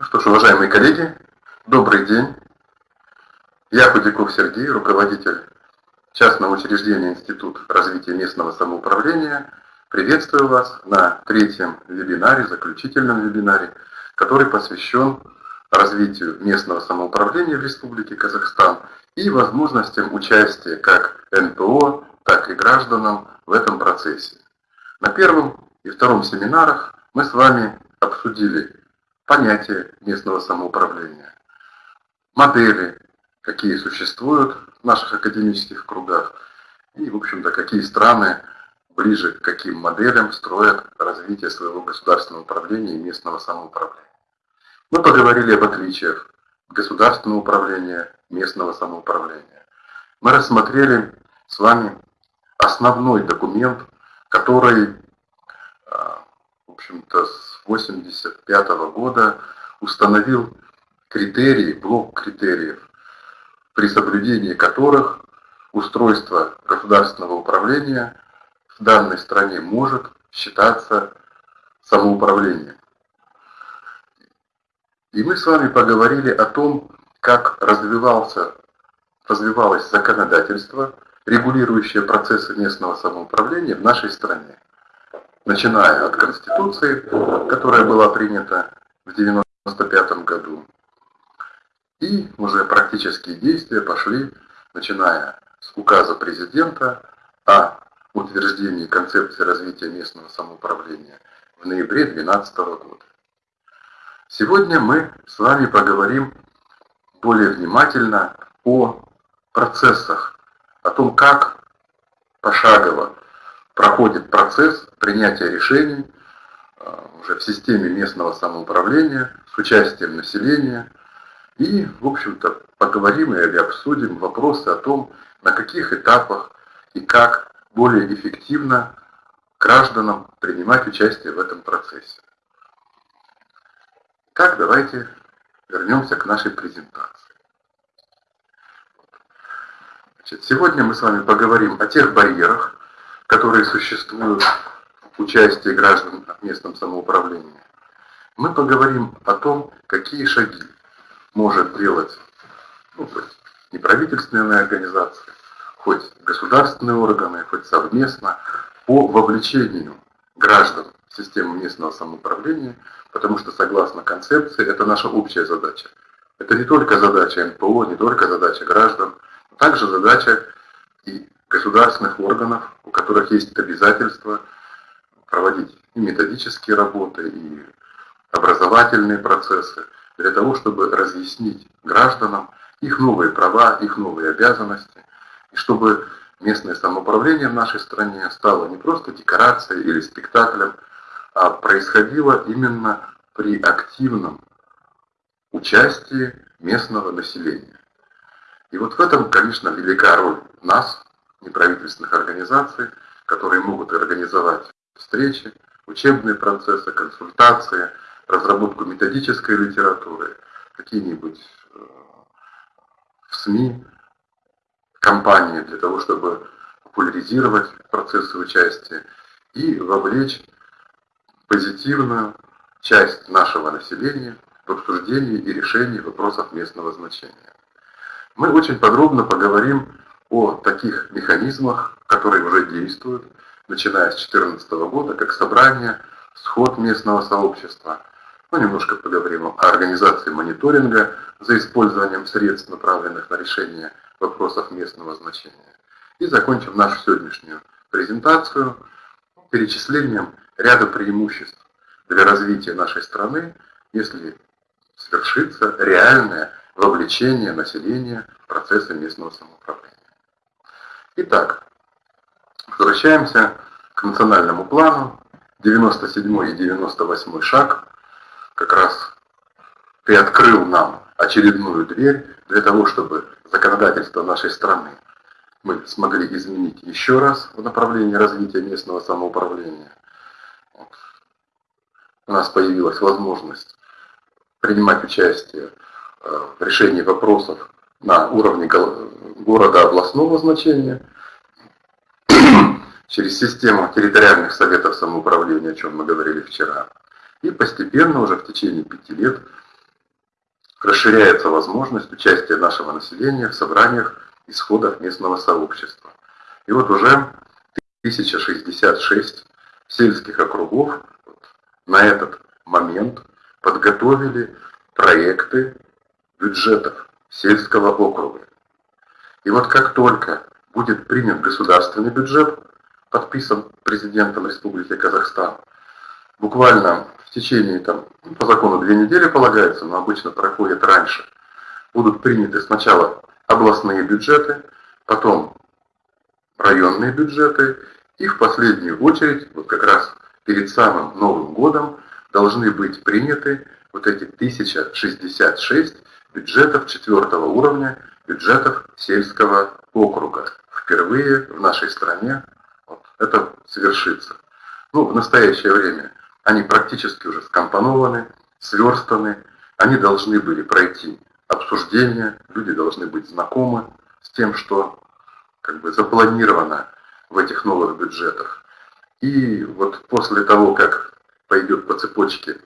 Ну что ж, уважаемые коллеги, добрый день. Я Худяков Сергей, руководитель частного учреждения Институт развития местного самоуправления. Приветствую вас на третьем вебинаре, заключительном вебинаре, который посвящен развитию местного самоуправления в Республике Казахстан и возможностям участия как НПО, так и гражданам в этом процессе. На первом и втором семинарах мы с вами обсудили понятие местного самоуправления, модели, какие существуют в наших академических кругах, и, в общем-то, какие страны ближе к каким моделям строят развитие своего государственного управления и местного самоуправления. Мы поговорили об отличиях государственного управления, местного самоуправления. Мы рассмотрели с вами основной документ, который, общем-то, с 1985 года установил критерии, блок критериев, при соблюдении которых устройство государственного управления в данной стране может считаться самоуправлением. И мы с вами поговорили о том, как развивался, развивалось законодательство, регулирующее процессы местного самоуправления в нашей стране. Начиная от Конституции, которая была принята в 1995 году, и уже практические действия пошли, начиная с указа президента о утверждении концепции развития местного самоуправления в ноябре 2012 года. Сегодня мы с вами поговорим более внимательно о процессах, о том, как пошагово проходит процесс принятия решений э, уже в системе местного самоуправления с участием населения. И, в общем-то, поговорим или обсудим вопросы о том, на каких этапах и как более эффективно гражданам принимать участие в этом процессе. Так, давайте вернемся к нашей презентации. Значит, сегодня мы с вами поговорим о тех барьерах, которые существуют в участии граждан в местном самоуправлении. Мы поговорим о том, какие шаги может делать ну, неправительственная организация, хоть государственные органы, хоть совместно по вовлечению граждан в систему местного самоуправления, потому что согласно концепции это наша общая задача. Это не только задача НПО, не только задача граждан, но также задача и государственных органов, у которых есть обязательства проводить и методические работы, и образовательные процессы, для того, чтобы разъяснить гражданам их новые права, их новые обязанности, и чтобы местное самоуправление в нашей стране стало не просто декорацией или спектаклем, а происходило именно при активном участии местного населения. И вот в этом, конечно, велика роль нас, неправительственных организаций, которые могут организовать встречи, учебные процессы, консультации, разработку методической литературы, какие-нибудь э, в СМИ, кампании для того, чтобы популяризировать процессы участия и вовлечь позитивную часть нашего населения в обсуждении и решении вопросов местного значения. Мы очень подробно поговорим о таких механизмах, которые уже действуют, начиная с 2014 года, как собрание, сход местного сообщества. Мы немножко поговорим о организации мониторинга за использованием средств, направленных на решение вопросов местного значения. И закончим нашу сегодняшнюю презентацию перечислением ряда преимуществ для развития нашей страны, если свершится реальное вовлечение населения в процессы местного самоуправления. Итак, возвращаемся к национальному плану. 97 и 98 шаг. Как раз приоткрыл нам очередную дверь для того, чтобы законодательство нашей страны мы смогли изменить еще раз в направлении развития местного самоуправления. У нас появилась возможность принимать участие э, в решении вопросов на уровне города областного значения, через систему территориальных советов самоуправления, о чем мы говорили вчера. И постепенно, уже в течение пяти лет, расширяется возможность участия нашего населения в собраниях и сходах местного сообщества. И вот уже 1066 сельских округов на этот момент подготовили проекты бюджетов сельского округа. И вот как только будет принят государственный бюджет, подписан президентом Республики Казахстан, буквально в течение, там, по закону две недели полагается, но обычно проходит раньше, будут приняты сначала областные бюджеты, потом районные бюджеты, и в последнюю очередь, вот как раз перед самым Новым годом, должны быть приняты вот эти 1066 бюджетов четвертого уровня, бюджетов сельского округа. Впервые в нашей стране вот, это совершится. Ну, в настоящее время они практически уже скомпонованы, сверстаны, они должны были пройти обсуждение, люди должны быть знакомы с тем, что как бы запланировано в этих новых бюджетах. И вот после того, как пойдет по цепочке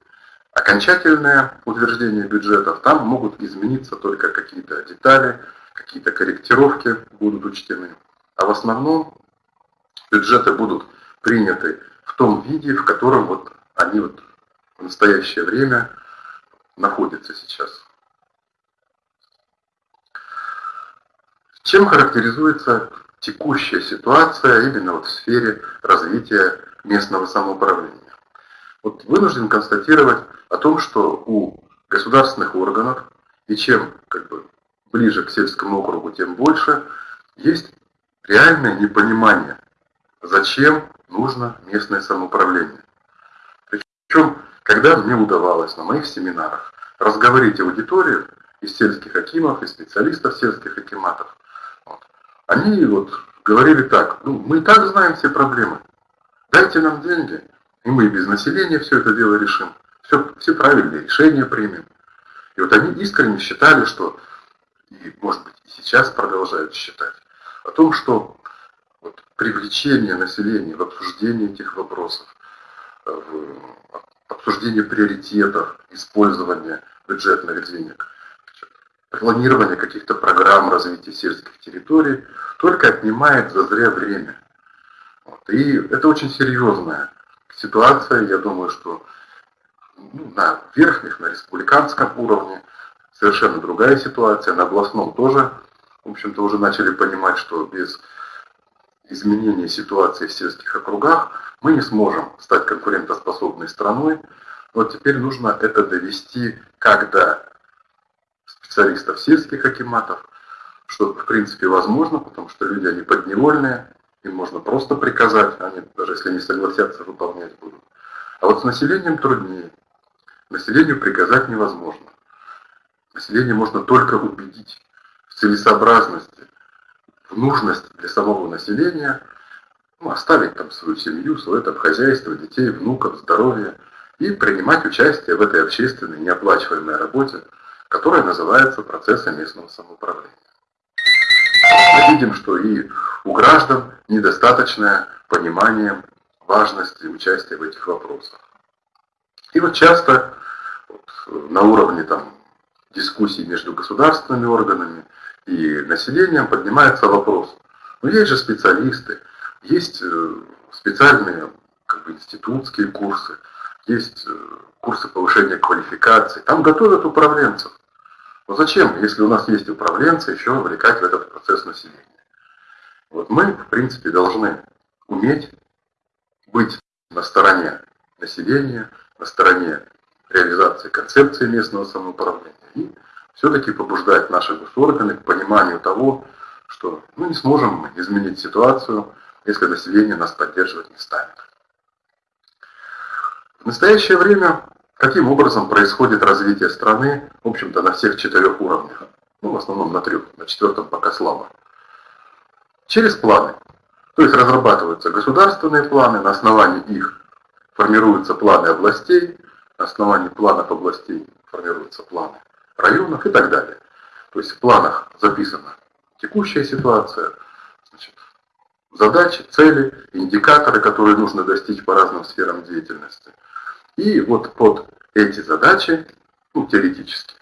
окончательное утверждение бюджетов, там могут измениться только какие-то детали, какие-то корректировки будут учтены. А в основном бюджеты будут приняты в том виде, в котором вот они вот в настоящее время находятся сейчас. Чем характеризуется текущая ситуация именно вот в сфере развития местного самоуправления? Вот вынужден констатировать о том, что у государственных органов, и чем как бы, ближе к сельскому округу, тем больше, есть реальное непонимание, зачем нужно местное самоуправление. Причем, когда мне удавалось на моих семинарах разговорить аудиторию из сельских акимов, из специалистов сельских акиматов, вот, они вот говорили так, ну, мы и так знаем все проблемы, дайте нам деньги, и мы и без населения все это дело решим, все, все правильные решения примем. И вот они искренне считали, что, и может быть и сейчас продолжают считать, о том, что вот, привлечение населения в обсуждение этих вопросов, в обсуждение приоритетов использования бюджетных денег, планирование каких-то программ развития сельских территорий только отнимает за зря время. Вот. И это очень серьезная ситуация, я думаю, что ну, на верхних, на республиканском уровне совершенно другая ситуация, на областном тоже, в общем-то, уже начали понимать, что без изменения ситуации в сельских округах мы не сможем стать конкурентоспособной страной. Вот теперь нужно это довести до специалистов сельских акиматов, что в принципе возможно, потому что люди, они подневольные, им можно просто приказать, они даже если не согласятся, выполнять будут. А вот с населением труднее. Населению приказать невозможно. Население можно только убедить в целесообразности, в нужность для самого населения ну, оставить там свою семью, свое там хозяйство, детей, внуков, здоровье и принимать участие в этой общественной неоплачиваемой работе, которая называется процессом местного самоуправления. Мы видим, что и у граждан недостаточное понимание важности участия в этих вопросах. И вот часто вот, на уровне там, дискуссий между государственными органами и населением поднимается вопрос. Но есть же специалисты, есть э, специальные как бы, институтские курсы, есть э, курсы повышения квалификации, там готовят управленцев. Но зачем, если у нас есть управленцы, еще вовлекать в этот процесс населения? Вот мы, в принципе, должны уметь быть на стороне населения, на стороне реализации концепции местного самоуправления и все-таки побуждать наши госорганы к пониманию того, что мы не сможем изменить ситуацию, если население нас поддерживать не станет. В настоящее время каким образом происходит развитие страны, в общем-то, на всех четырех уровнях, ну, в основном на трех, на четвертом пока слабо. Через планы. То есть разрабатываются государственные планы, на основании их формируются планы областей, на основании планов областей формируются планы районов и так далее. То есть в планах записана текущая ситуация, значит, задачи, цели, индикаторы, которые нужно достичь по разным сферам деятельности. И вот под эти задачи, ну, теоретически,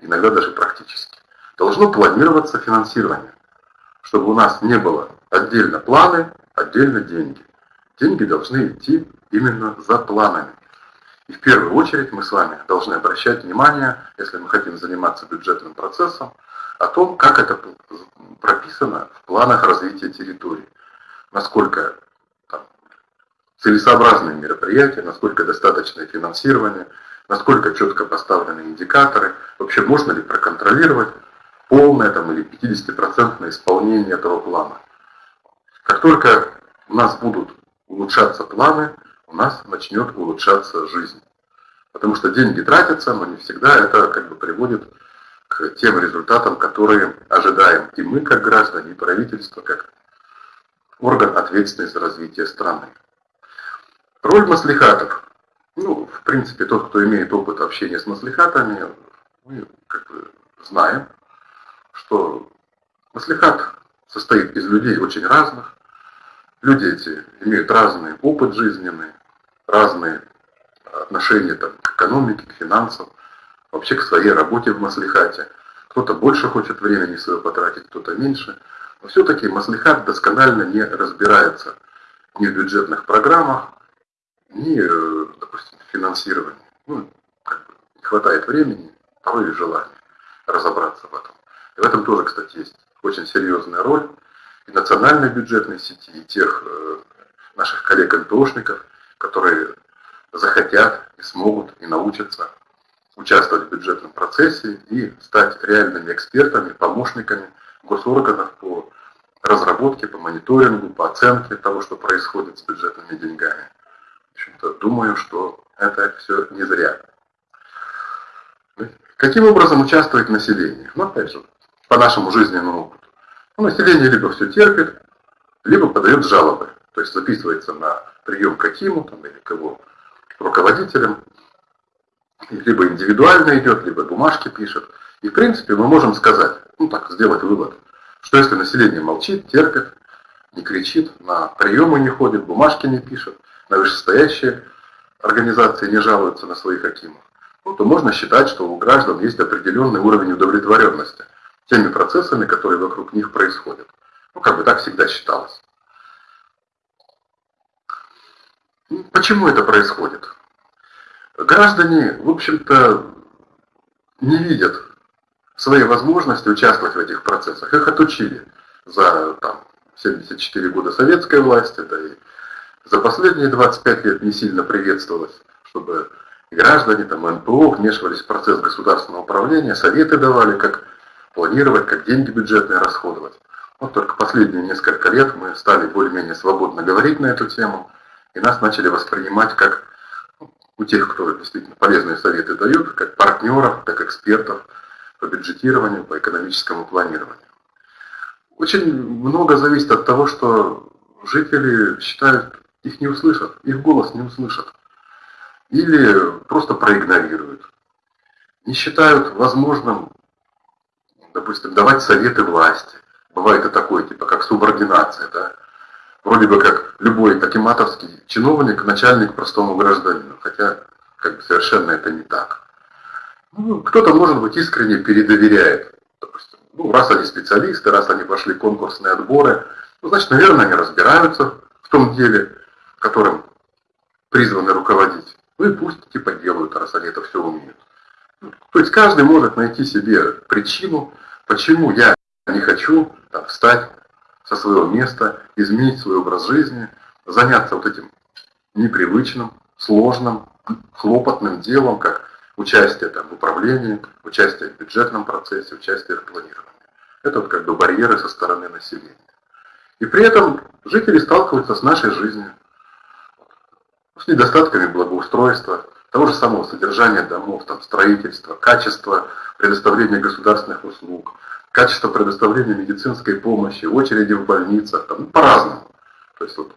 иногда даже практически. Должно планироваться финансирование, чтобы у нас не было отдельно планы, отдельно деньги. Деньги должны идти именно за планами. И в первую очередь мы с вами должны обращать внимание, если мы хотим заниматься бюджетным процессом, о том, как это прописано в планах развития территории. Насколько там, целесообразные мероприятия, насколько достаточное финансирование, насколько четко поставлены индикаторы, вообще можно ли проконтролировать полное там, или 50% исполнение этого плана. Как только у нас будут улучшаться планы, у нас начнет улучшаться жизнь. Потому что деньги тратятся, но не всегда это как бы приводит к тем результатам, которые ожидаем и мы, как граждане, и правительство, как орган, ответственный за развитие страны. Роль маслихатов. Ну, в принципе, тот, кто имеет опыт общения с маслихатами, мы как бы знаем, что маслихат состоит из людей очень разных. Люди эти имеют разный опыт жизненный, разные отношения там, к экономике, к финансам, вообще к своей работе в маслихате. Кто-то больше хочет времени своего потратить, кто-то меньше. Но все-таки маслихат досконально не разбирается ни в бюджетных программах, ни, э, допустим, в финансировании. Ну, как бы не хватает времени, порой и желания разобраться в этом. И в этом тоже, кстати, есть очень серьезная роль и национальной бюджетной сети, и тех э, наших коллег-НПОшников, которые захотят и смогут и научатся участвовать в бюджетном процессе и стать реальными экспертами, помощниками госорганов по разработке, по мониторингу, по оценке того, что происходит с бюджетными деньгами. В общем-то, думаю, что это все не зря. Каким образом участвует население? Ну, опять же, по нашему жизненному опыту. Ну, население либо все терпит, либо подает жалобы. То есть записывается на прием к Акиму там, или к его руководителям, либо индивидуально идет, либо бумажки пишет. И в принципе мы можем сказать, ну так, сделать вывод, что если население молчит, терпит, не кричит, на приемы не ходит, бумажки не пишет, на вышестоящие организации не жалуются на своих акимов, ну, то можно считать, что у граждан есть определенный уровень удовлетворенности теми процессами, которые вокруг них происходят. Ну, как бы так всегда считалось. Ну, почему это происходит? Граждане, в общем-то, не видят своей возможности участвовать в этих процессах. Их отучили за там, 74 года советской власти, да и за последние 25 лет не сильно приветствовалось, чтобы граждане, там, НПО вмешивались в процесс государственного управления, советы давали, как планировать, как деньги бюджетные расходовать. Вот только последние несколько лет мы стали более-менее свободно говорить на эту тему, и нас начали воспринимать как ну, у тех, кто действительно полезные советы дают, как партнеров, как экспертов по бюджетированию, по экономическому планированию. Очень много зависит от того, что жители считают, их не услышат, их голос не услышат. Или просто проигнорируют. Не считают возможным допустим, давать советы власти. Бывает и такое, типа, как субординация, да. Вроде бы как любой акиматовский чиновник, начальник простому гражданину, хотя как бы совершенно это не так. Ну, кто-то, может быть, искренне передоверяет. Допустим, ну, раз они специалисты, раз они пошли конкурсные отборы, ну, значит, наверное, они разбираются в том деле, которым призваны руководить. Ну и пусть типа делают, раз они это все умеют. То есть каждый может найти себе причину, почему я не хочу там, встать со своего места, изменить свой образ жизни, заняться вот этим непривычным, сложным, хлопотным делом, как участие там, в управлении, участие в бюджетном процессе, участие в планировании. Это вот как бы барьеры со стороны населения. И при этом жители сталкиваются с нашей жизнью, с недостатками благоустройства, того же самого содержания домов, там, строительства, качества предоставления государственных услуг, качество предоставления медицинской помощи, очереди в больницах, там, по-разному. То есть вот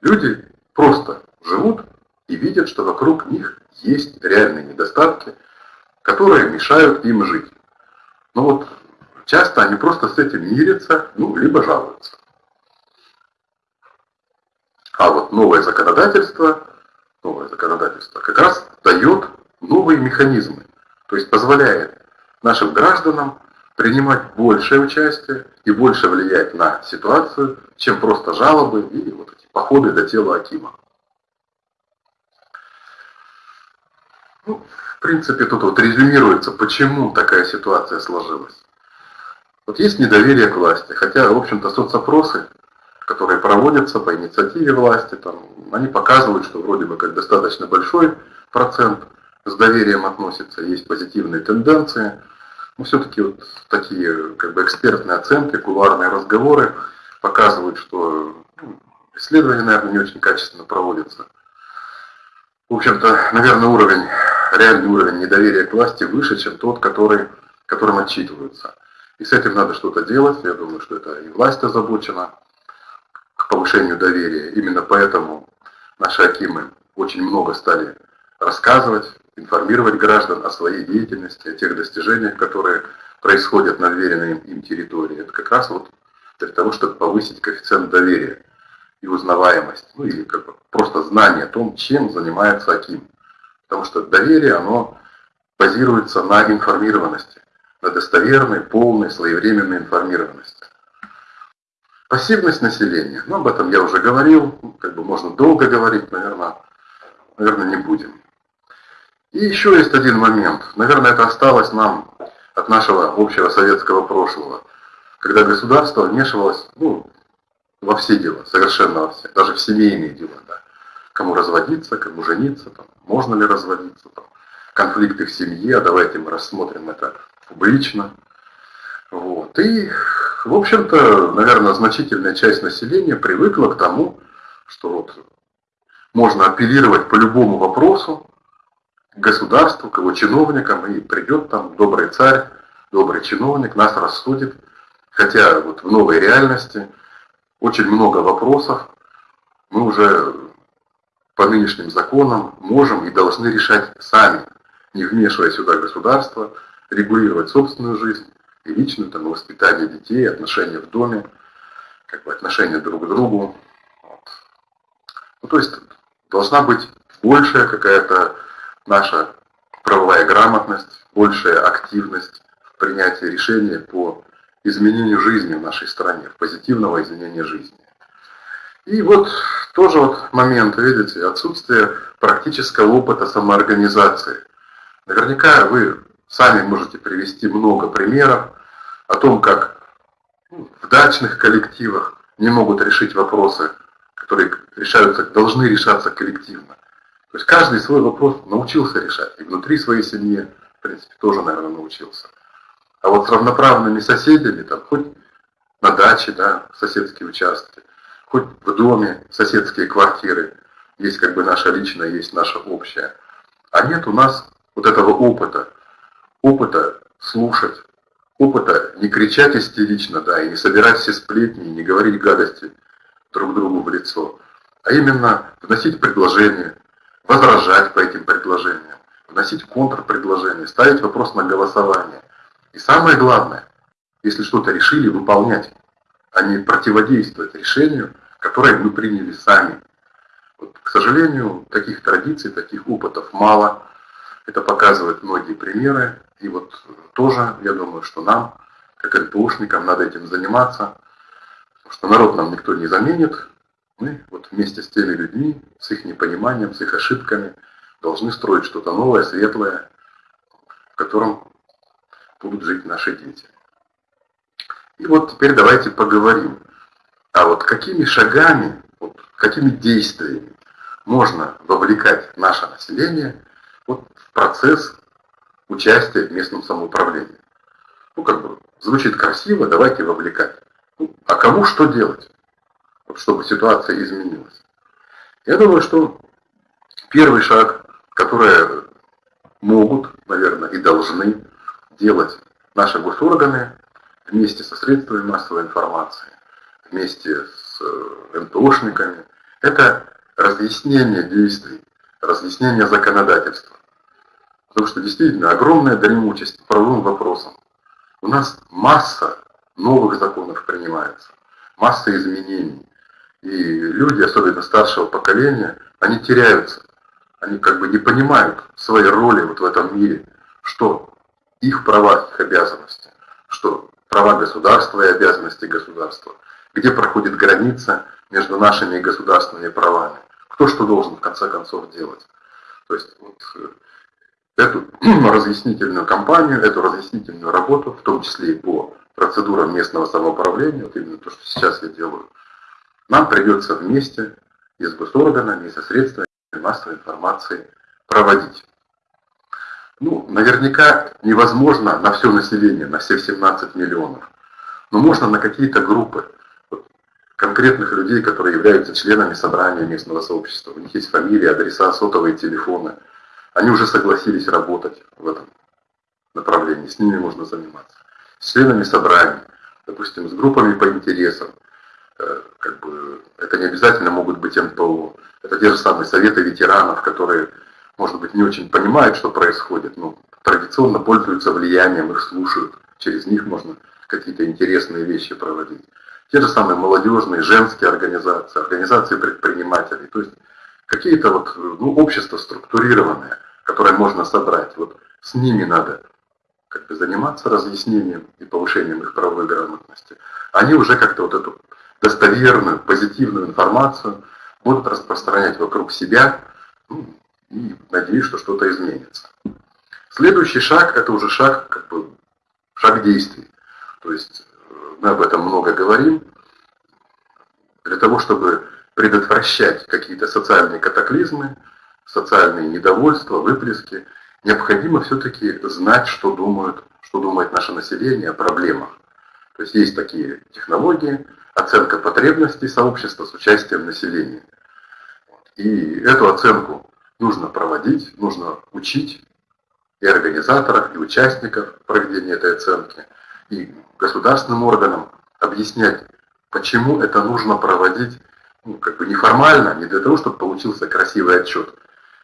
люди просто живут и видят, что вокруг них есть реальные недостатки, которые мешают им жить. Но вот часто они просто с этим мирятся, ну, либо жалуются. А вот новое законодательство новое законодательство, как раз дает новые механизмы, то есть позволяет нашим гражданам принимать большее участие и больше влиять на ситуацию, чем просто жалобы и вот эти походы до тела Акима. Ну, в принципе, тут вот резюмируется, почему такая ситуация сложилась. Вот есть недоверие к власти, хотя, в общем-то, соцопросы, которые проводятся по инициативе власти, там, они показывают, что вроде бы как достаточно большой процент с доверием относится, есть позитивные тенденции, но все-таки вот такие как бы экспертные оценки, кулуарные разговоры показывают, что ну, исследования, наверное, не очень качественно проводятся. В общем-то, наверное, уровень, реальный уровень недоверия к власти выше, чем тот, который, которым отчитываются. И с этим надо что-то делать. Я думаю, что это и власть озабочена к повышению доверия. Именно поэтому наши акимы очень много стали рассказывать, информировать граждан о своей деятельности, о тех достижениях, которые происходят на веренной им территории. Это как раз вот для того, чтобы повысить коэффициент доверия и узнаваемость, ну или как бы просто знание о том, чем занимается Аким. Потому что доверие, оно базируется на информированности, на достоверной, полной, своевременной информированности. Пассивность населения, ну об этом я уже говорил, как бы можно долго говорить, наверное, наверное не будем. И еще есть один момент. Наверное, это осталось нам от нашего общего советского прошлого, когда государство вмешивалось ну, во все дела, совершенно во все, даже в семейные дела. Да. Кому разводиться, кому жениться, там, можно ли разводиться, там, конфликты в семье, давайте мы рассмотрим это публично. Вот. И, в общем-то, наверное, значительная часть населения привыкла к тому, что вот можно апеллировать по любому вопросу, государству, к его чиновникам, и придет там добрый царь, добрый чиновник, нас рассудит. Хотя вот в новой реальности очень много вопросов мы уже по нынешним законам можем и должны решать сами, не вмешивая сюда государство, регулировать собственную жизнь и личную, там, воспитание детей, отношения в доме, как бы отношения друг к другу. Вот. Ну, то есть должна быть большая какая-то наша правовая грамотность, большая активность в принятии решения по изменению жизни в нашей стране, в позитивного изменения жизни. И вот тоже вот момент, видите, отсутствие практического опыта самоорганизации. Наверняка вы сами можете привести много примеров о том, как ну, в дачных коллективах не могут решить вопросы, которые решаются, должны решаться коллективно. То есть каждый свой вопрос научился решать. И внутри своей семьи, в принципе, тоже, наверное, научился. А вот с равноправными соседями, там, хоть на даче, да, соседские участки, хоть в доме соседские квартиры, есть как бы наша личная, есть наша общая. А нет у нас вот этого опыта, опыта слушать, опыта не кричать истерично, да, и не собирать все сплетни, и не говорить гадости друг другу в лицо, а именно вносить предложения, возражать по этим предложениям, вносить контрпредложения, ставить вопрос на голосование. И самое главное, если что-то решили, выполнять, а не противодействовать решению, которое мы приняли сами. Вот, к сожалению, таких традиций, таких опытов мало. Это показывают многие примеры. И вот тоже, я думаю, что нам, как НПОшникам, надо этим заниматься, потому что народ нам никто не заменит, мы вот вместе с теми людьми, с их непониманием, с их ошибками, должны строить что-то новое, светлое, в котором будут жить наши дети. И вот теперь давайте поговорим, а вот какими шагами, вот, какими действиями можно вовлекать наше население вот, в процесс участия в местном самоуправлении. Ну, как бы, звучит красиво, давайте вовлекать. Ну, а кому что делать? Чтобы ситуация изменилась. Я думаю, что первый шаг, который могут, наверное, и должны делать наши госорганы вместе со средствами массовой информации, вместе с э, НТОшниками, это разъяснение действий, разъяснение законодательства. Потому что действительно огромная дремучесть по правовым вопросам. У нас масса новых законов принимается, масса изменений. И люди, особенно старшего поколения, они теряются. Они как бы не понимают своей роли вот в этом мире, что их права, их обязанности, что права государства и обязанности государства, где проходит граница между нашими государственными правами, кто что должен в конце концов делать. То есть вот, э, эту разъяснительную кампанию, эту разъяснительную работу, в том числе и по процедурам местного самоуправления, вот именно то, что сейчас я делаю, нам придется вместе и с госорганами, и со средствами массовой информации проводить. Ну, наверняка невозможно на все население, на все 17 миллионов, но можно на какие-то группы конкретных людей, которые являются членами собрания местного сообщества. У них есть фамилии, адреса, сотовые телефоны. Они уже согласились работать в этом направлении, с ними можно заниматься. С членами собрания, допустим, с группами по интересам. Э, как бы, это не обязательно могут быть НПО. Это те же самые советы ветеранов, которые, может быть, не очень понимают, что происходит, но традиционно пользуются влиянием, их слушают. Через них можно какие-то интересные вещи проводить. Те же самые молодежные, женские организации, организации предпринимателей. То есть какие-то вот, ну, общества структурированные, которые можно собрать. Вот с ними надо как бы заниматься разъяснением и повышением их правовой грамотности. Они уже как-то вот эту достоверную, позитивную информацию будут распространять вокруг себя ну, и надеюсь, что что-то изменится. Следующий шаг – это уже шаг, как бы, шаг действий. То есть мы об этом много говорим, для того, чтобы предотвращать какие-то социальные катаклизмы, социальные недовольства, выплески, необходимо все-таки знать, что думают, что думает наше население о проблемах. То есть есть такие технологии, оценка потребностей сообщества с участием населения. И эту оценку нужно проводить, нужно учить и организаторов, и участников проведения этой оценки – и государственным органам объяснять, почему это нужно проводить ну, как бы неформально, не для того, чтобы получился красивый отчет,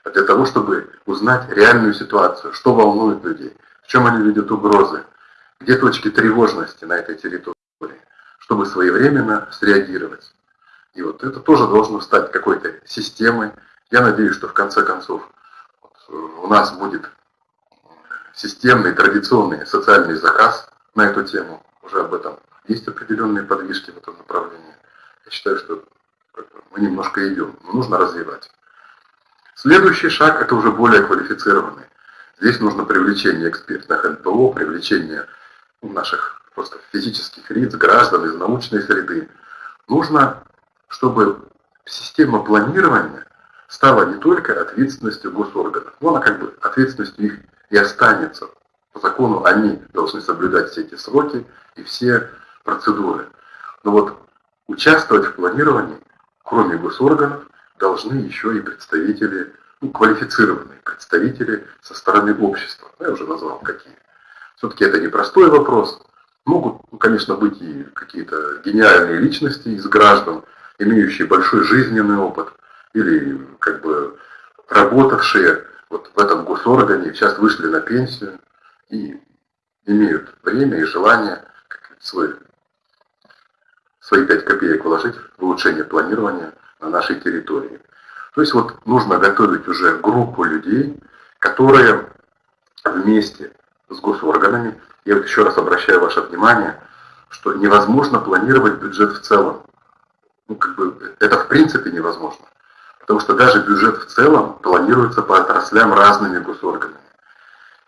а для того, чтобы узнать реальную ситуацию, что волнует людей, в чем они видят угрозы, где точки тревожности на этой территории, чтобы своевременно среагировать. И вот это тоже должно стать какой-то системой. Я надеюсь, что в конце концов э, у нас будет системный, традиционный социальный заказ на эту тему. Уже об этом есть определенные подвижки в этом направлении. Я считаю, что мы немножко идем, но нужно развивать. Следующий шаг – это уже более квалифицированный. Здесь нужно привлечение экспертных НПО, привлечение наших просто физических лиц, граждан из научной среды. Нужно, чтобы система планирования стала не только ответственностью госорганов, но она как бы ответственностью их и останется по закону они должны соблюдать все эти сроки и все процедуры. Но вот участвовать в планировании, кроме госорганов, должны еще и представители, ну, квалифицированные представители со стороны общества. Я уже назвал какие. Все-таки это непростой вопрос. Могут, ну, конечно, быть и какие-то гениальные личности из граждан, имеющие большой жизненный опыт, или как бы работавшие вот в этом госоргане, сейчас вышли на пенсию, и имеют время и желание свой, свои 5 копеек вложить в улучшение планирования на нашей территории. То есть вот нужно готовить уже группу людей, которые вместе с госорганами, я вот еще раз обращаю ваше внимание, что невозможно планировать бюджет в целом. Ну, как бы, это в принципе невозможно. Потому что даже бюджет в целом планируется по отраслям разными госорганами.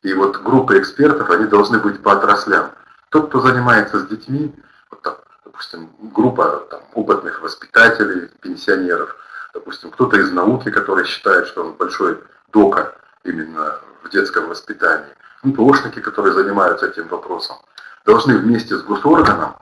И вот группы экспертов, они должны быть по отраслям. Тот, кто занимается с детьми, вот там, допустим, группа там, опытных воспитателей, пенсионеров, допустим, кто-то из науки, который считает, что он большой дока именно в детском воспитании, НПОшники, которые занимаются этим вопросом, должны вместе с госорганом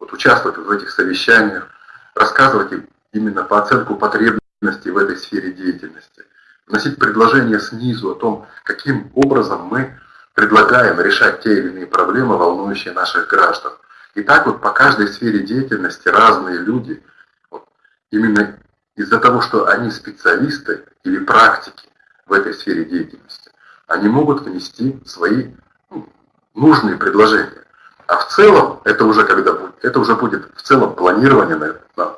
вот, участвовать в этих совещаниях, рассказывать им именно по оценку потребностей в этой сфере деятельности вносить предложения снизу о том, каким образом мы предлагаем решать те или иные проблемы, волнующие наших граждан. И так вот по каждой сфере деятельности разные люди, вот, именно из-за того, что они специалисты или практики в этой сфере деятельности, они могут внести свои ну, нужные предложения. А в целом, это уже когда будет, это уже будет в целом планирование на, на,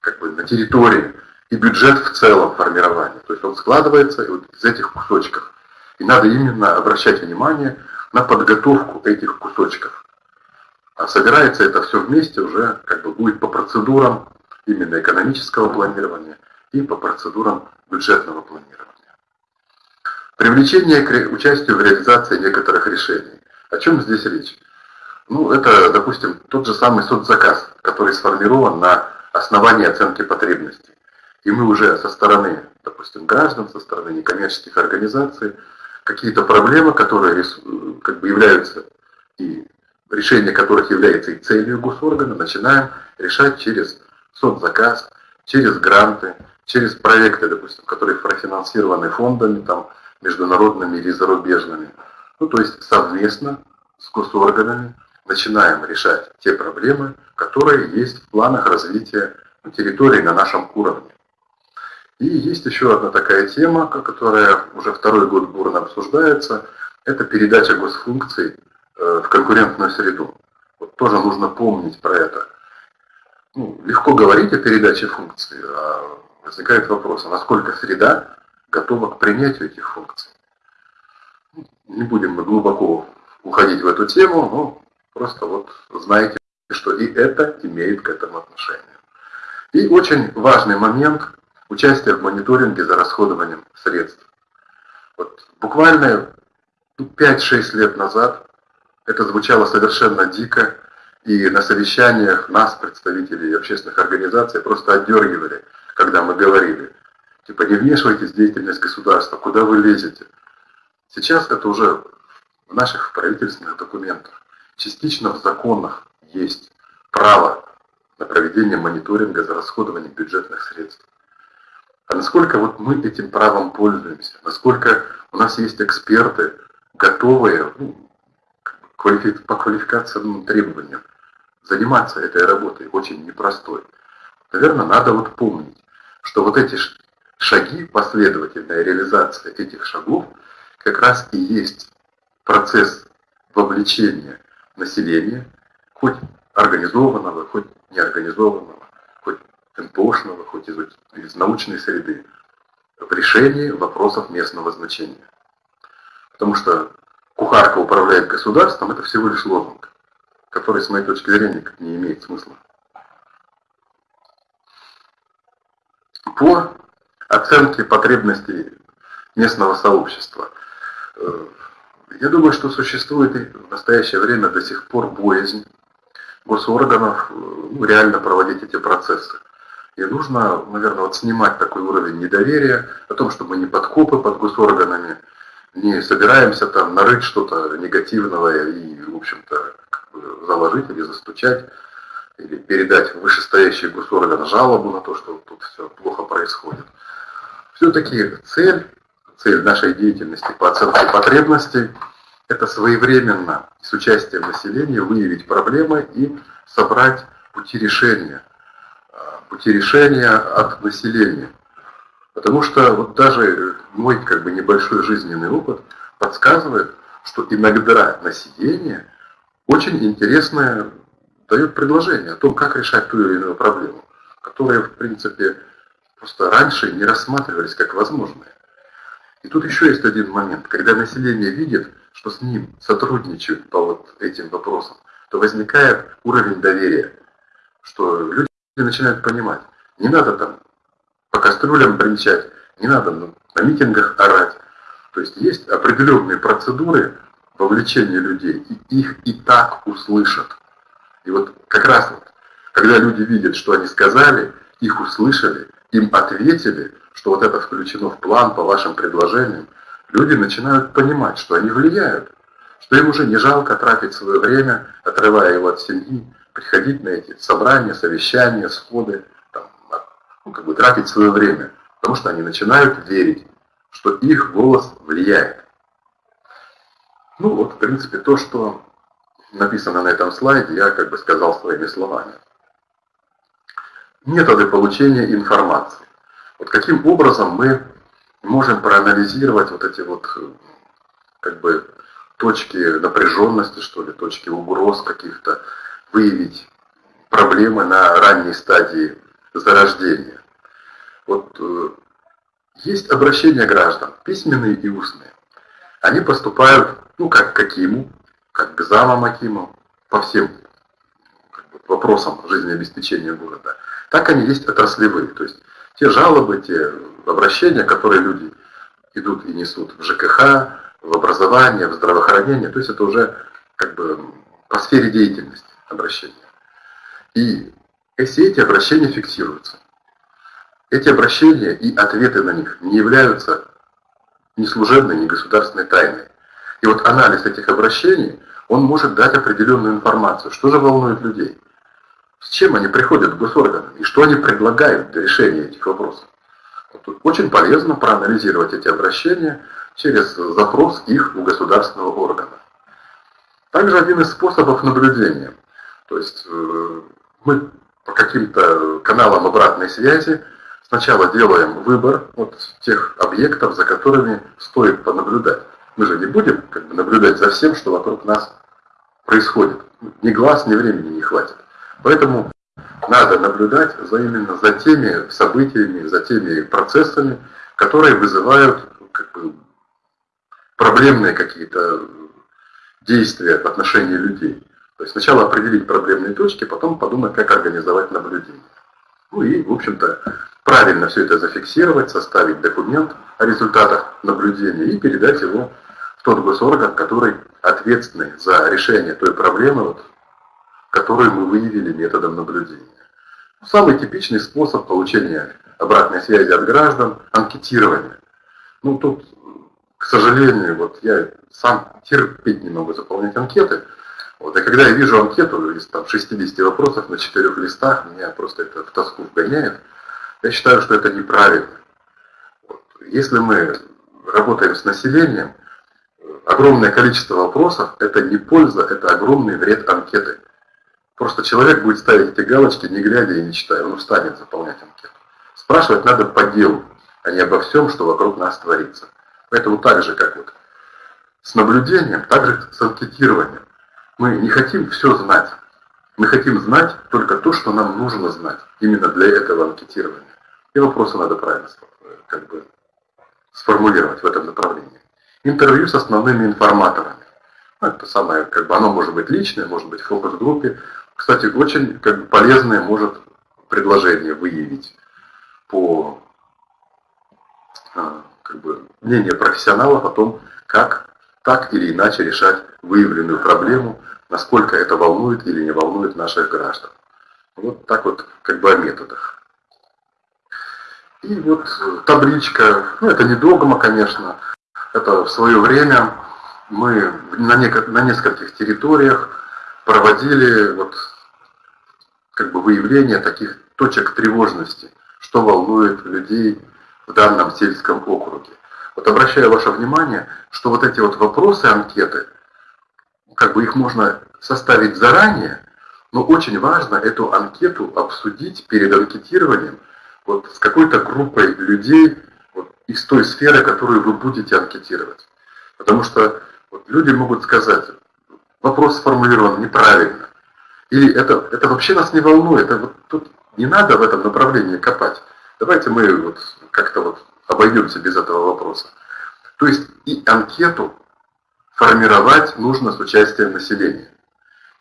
как бы на территории и бюджет в целом формирования. То есть он складывается вот из этих кусочков. И надо именно обращать внимание на подготовку этих кусочков. А собирается это все вместе уже как бы будет по процедурам именно экономического планирования и по процедурам бюджетного планирования. Привлечение к участию в реализации некоторых решений. О чем здесь речь? Ну, это, допустим, тот же самый соцзаказ, который сформирован на основании оценки потребностей. И мы уже со стороны, допустим, граждан, со стороны некоммерческих организаций, какие-то проблемы, которые как бы являются и решение которых является и целью госоргана, начинаем решать через соцзаказ, через гранты, через проекты, допустим, которые профинансированы фондами, там, международными или зарубежными. Ну, то есть совместно с госорганами начинаем решать те проблемы, которые есть в планах развития территории на нашем уровне. И есть еще одна такая тема, которая уже второй год бурно обсуждается, это передача госфункций э, в конкурентную среду. Вот тоже нужно помнить про это. Ну, легко говорить о передаче функций, а возникает вопрос, а насколько среда готова к принятию этих функций. Не будем мы глубоко уходить в эту тему, но просто вот знаете, что и это имеет к этому отношение. И очень важный момент – участие в мониторинге за расходованием средств. Вот буквально 5-6 лет назад это звучало совершенно дико, и на совещаниях нас, представителей общественных организаций, просто отдергивали, когда мы говорили, Типа не вмешивайтесь в деятельность государства, куда вы лезете. Сейчас это уже в наших правительственных документах, частично в законах есть право на проведение мониторинга за расходованием бюджетных средств. А насколько вот мы этим правом пользуемся, насколько у нас есть эксперты, готовые ну, по квалификационным требованиям заниматься этой работой, очень непростой. Наверное, надо вот помнить, что вот эти шаги, последовательная реализация этих шагов как раз и есть процесс вовлечения населения, хоть организованного, хоть неорганизованного, хоть НПОшного, хоть из, из научной среды, в решении вопросов местного значения. Потому что кухарка управляет государством, это всего лишь лозунг, который, с моей точки зрения, не имеет смысла. По оценки потребностей местного сообщества. Э, я думаю, что существует в настоящее время до сих пор боязнь госорганов э, ну, реально проводить эти процессы. И нужно, наверное, вот снимать такой уровень недоверия о том, что мы не подкопы под госорганами, не собираемся там нарыть что-то негативного и, в общем-то, заложить или застучать, или передать вышестоящий госорган жалобу на то, что тут все плохо происходит. Все-таки цель, цель нашей деятельности по оценке потребностей – это своевременно с участием населения выявить проблемы и собрать пути решения, а, пути решения от населения. Потому что вот даже мой как бы небольшой жизненный опыт подсказывает, что иногда население очень интересное дает предложение о том, как решать ту или иную проблему, которая, в принципе, просто раньше не рассматривались как возможные. И тут еще есть один момент, когда население видит, что с ним сотрудничают по вот этим вопросам, то возникает уровень доверия, что люди начинают понимать, не надо там по кастрюлям бренчать, не надо на митингах орать. То есть есть определенные процедуры вовлечения людей, и их и так услышат. И вот как раз вот, когда люди видят, что они сказали, их услышали, им ответили, что вот это включено в план по вашим предложениям, люди начинают понимать, что они влияют, что им уже не жалко тратить свое время, отрывая его от семьи, приходить на эти собрания, совещания, сходы, там, ну, как бы тратить свое время, потому что они начинают верить, что их голос влияет. Ну вот, в принципе, то, что написано на этом слайде, я как бы сказал своими словами методы получения информации. Вот каким образом мы можем проанализировать вот эти вот как бы точки напряженности, что ли, точки угроз каких-то, выявить проблемы на ранней стадии зарождения. Вот э, есть обращения граждан, письменные и устные. Они поступают ну, как к Акиму, как к замам Акиму, по всем как бы, вопросам жизнеобеспечения города, так они есть отраслевые. То есть те жалобы, те обращения, которые люди идут и несут в ЖКХ, в образование, в здравоохранение, то есть это уже как бы по сфере деятельности обращения. И все эти обращения фиксируются. Эти обращения и ответы на них не являются ни служебной, ни государственной тайной. И вот анализ этих обращений, он может дать определенную информацию, что же волнует людей, с чем они приходят в госорганы и что они предлагают для решения этих вопросов. Вот очень полезно проанализировать эти обращения через запрос их у государственного органа. Также один из способов наблюдения. То есть э, мы по каким-то каналам обратной связи сначала делаем выбор от тех объектов, за которыми стоит понаблюдать. Мы же не будем как бы, наблюдать за всем, что вокруг нас происходит. Ни глаз, ни времени не хватит. Поэтому надо наблюдать за именно за теми событиями, за теми процессами, которые вызывают как бы, проблемные какие-то действия в отношении людей. То есть сначала определить проблемные точки, потом подумать, как организовать наблюдение. Ну и, в общем-то, правильно все это зафиксировать, составить документ о результатах наблюдения и передать его в тот госорган, который ответственный за решение той проблемы, вот, которую мы выявили методом наблюдения. Самый типичный способ получения обратной связи от граждан – анкетирование. Ну, тут, к сожалению, вот я сам терпеть не могу заполнять анкеты. Вот, и когда я вижу анкету из там, 60 вопросов на четырех листах, меня просто это в тоску вгоняет. Я считаю, что это неправильно. Вот. Если мы работаем с населением, огромное количество вопросов – это не польза, это огромный вред анкеты. Просто человек будет ставить эти галочки, не глядя и не читая, он устанет заполнять анкету. Спрашивать надо по делу, а не обо всем, что вокруг нас творится. Поэтому так же, как вот с наблюдением, так же с анкетированием. Мы не хотим все знать. Мы хотим знать только то, что нам нужно знать. Именно для этого анкетирования. И вопросы надо правильно как бы, сформулировать в этом направлении. Интервью с основными информаторами. Ну, это самое, как бы оно может быть личное, может быть в фокус-группе, кстати, очень как бы, полезное может предложение выявить по а, как бы, мнению профессионалов о том, как так или иначе решать выявленную проблему, насколько это волнует или не волнует наших граждан. Вот так вот как бы о методах. И вот табличка, ну это не догма, конечно, это в свое время мы на, на нескольких территориях проводили вот, как бы выявление таких точек тревожности, что волнует людей в данном сельском округе. Вот обращаю ваше внимание, что вот эти вот вопросы анкеты, как бы их можно составить заранее, но очень важно эту анкету обсудить перед анкетированием вот с какой-то группой людей вот, из той сферы, которую вы будете анкетировать. Потому что вот, люди могут сказать, вопрос сформулирован неправильно. Или это, это вообще нас не волнует, это вот тут не надо в этом направлении копать. Давайте мы вот как-то вот обойдемся без этого вопроса. То есть и анкету формировать нужно с участием населения.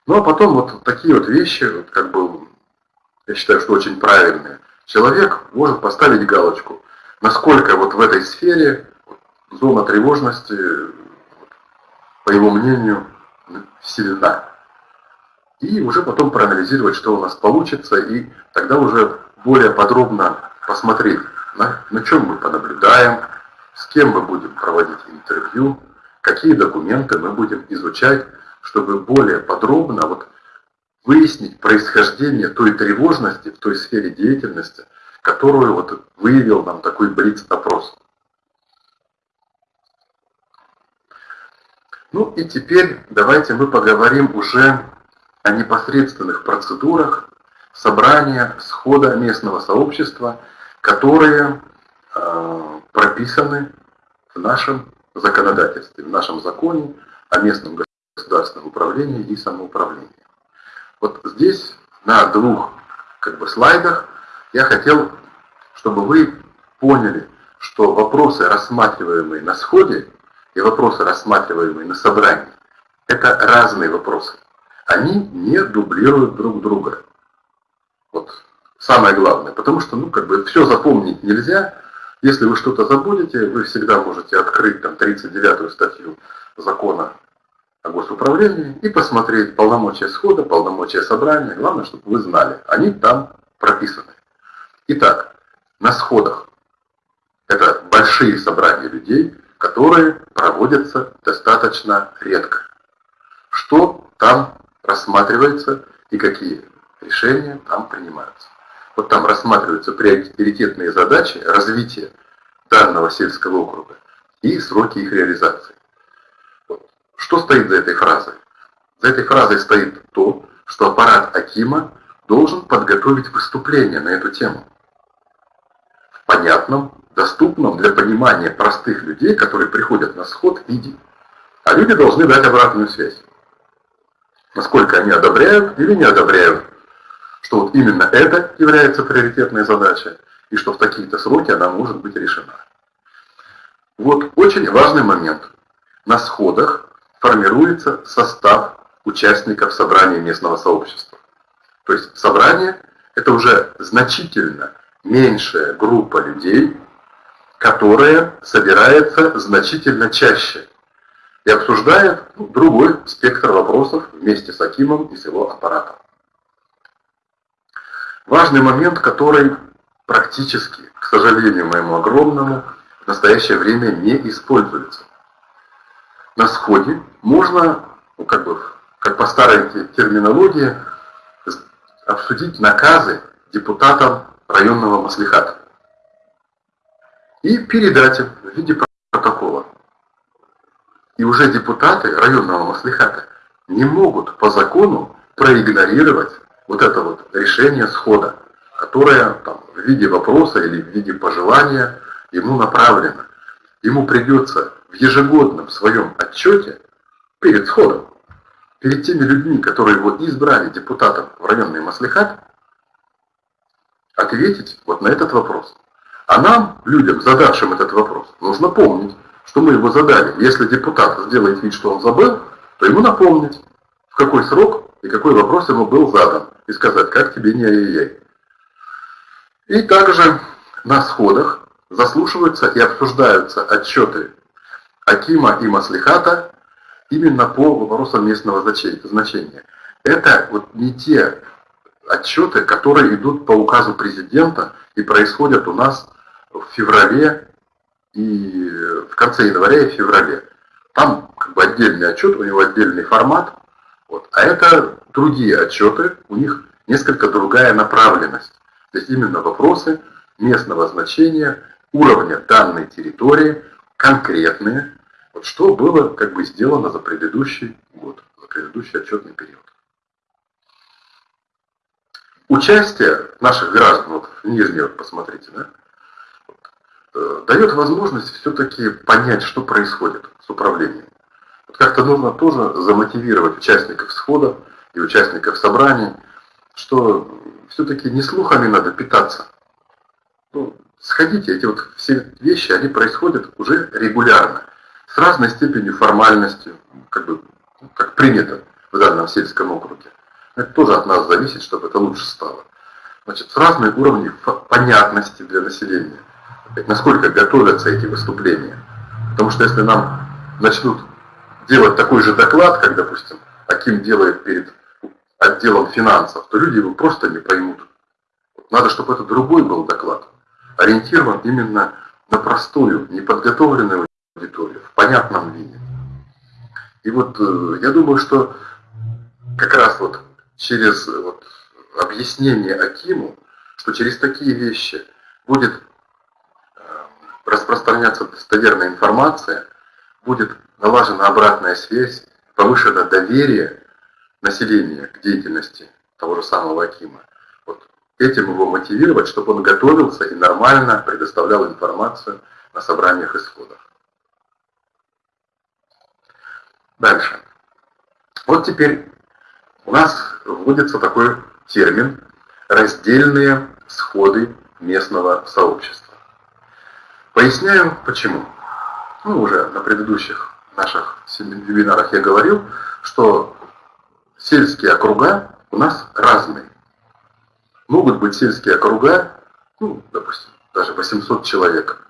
Ну а потом вот такие вот вещи, вот как бы, я считаю, что очень правильные. Человек может поставить галочку, насколько вот в этой сфере зона тревожности, по его мнению, сильна. И уже потом проанализировать, что у нас получится, и тогда уже более подробно посмотреть, на, на чем мы понаблюдаем, с кем мы будем проводить интервью, какие документы мы будем изучать, чтобы более подробно вот выяснить происхождение той тревожности в той сфере деятельности, которую вот выявил нам такой блиц-опрос. Ну и теперь давайте мы поговорим уже о непосредственных процедурах собрания, схода местного сообщества, которые э, прописаны в нашем законодательстве, в нашем законе о местном государственном управлении и самоуправлении. Вот здесь на двух как бы, слайдах я хотел, чтобы вы поняли, что вопросы, рассматриваемые на сходе, и вопросы, рассматриваемые на собрании, это разные вопросы. Они не дублируют друг друга. Вот самое главное. Потому что, ну, как бы, все запомнить нельзя. Если вы что-то забудете, вы всегда можете открыть там 39-ю статью закона о госуправлении и посмотреть полномочия схода, полномочия собрания. Главное, чтобы вы знали. Они там прописаны. Итак, на сходах. Это большие собрания людей, которые проводятся достаточно редко. Что там рассматривается и какие решения там принимаются. Вот там рассматриваются приоритетные задачи развития данного сельского округа и сроки их реализации. Вот. Что стоит за этой фразой? За этой фразой стоит то, что аппарат Акима должен подготовить выступление на эту тему. В понятном, доступном для понимания простых людей, которые приходят на сход, виде. А люди должны дать обратную связь. Насколько они одобряют или не одобряют что вот именно это является приоритетной задачей, и что в такие-то сроки она может быть решена. Вот очень важный момент. На сходах формируется состав участников собрания местного сообщества. То есть собрание – это уже значительно меньшая группа людей, которая собирается значительно чаще и обсуждает другой спектр вопросов вместе с Акимом и с его аппаратом. Важный момент, который практически, к сожалению моему огромному, в настоящее время не используется. На сходе можно, ну, как бы, как по старой терминологии, обсудить наказы депутатам районного маслихата и передать им в виде. И уже депутаты районного маслихата не могут по закону проигнорировать вот это вот решение схода, которое там, в виде вопроса или в виде пожелания ему направлено. Ему придется в ежегодном своем отчете перед сходом, перед теми людьми, которые его избрали депутатом в районный маслихат, ответить вот на этот вопрос. А нам, людям, задавшим этот вопрос, нужно помнить, что мы его задали. Если депутат сделает вид, что он забыл, то ему напомнить, в какой срок и какой вопрос ему был задан, и сказать, как тебе не ай-яй. И также на сходах заслушиваются и обсуждаются отчеты Акима и Маслихата именно по вопросам местного значения. Это вот не те отчеты, которые идут по указу президента и происходят у нас в феврале и в конце января и феврале. Там как бы отдельный отчет, у него отдельный формат, вот. А это другие отчеты, у них несколько другая направленность. То есть именно вопросы местного значения, уровня данной территории, конкретные, вот что было как бы сделано за предыдущий год, за предыдущий отчетный период. Участие наших граждан, вот в нижней, вот посмотрите, да, дает возможность все-таки понять, что происходит с управлением. Вот как-то нужно тоже замотивировать участников схода и участников собраний, что все-таки не слухами надо питаться. Ну, сходите, эти вот все вещи, они происходят уже регулярно, с разной степенью формальности, как бы, как принято в данном сельском округе. Это тоже от нас зависит, чтобы это лучше стало. Значит, с разной уровнем понятности для населения. Насколько готовятся эти выступления. Потому что если нам начнут делать такой же доклад, как, допустим, Аким делает перед отделом финансов, то люди его просто не поймут. Надо, чтобы это другой был доклад, ориентирован именно на простую, неподготовленную аудиторию, в понятном виде. И вот э, я думаю, что как раз вот через вот объяснение Акиму, что через такие вещи будет распространяться достоверная информация, будет налажена обратная связь, повышено доверие населения к деятельности того же самого Акима. Вот этим его мотивировать, чтобы он готовился и нормально предоставлял информацию на собраниях исходов. Дальше. Вот теперь у нас вводится такой термин «раздельные сходы местного сообщества». Поясняю, почему. ну, уже на предыдущих наших вебинарах я говорил, что сельские округа у нас разные. Могут быть сельские округа, ну, допустим, даже 800 человек.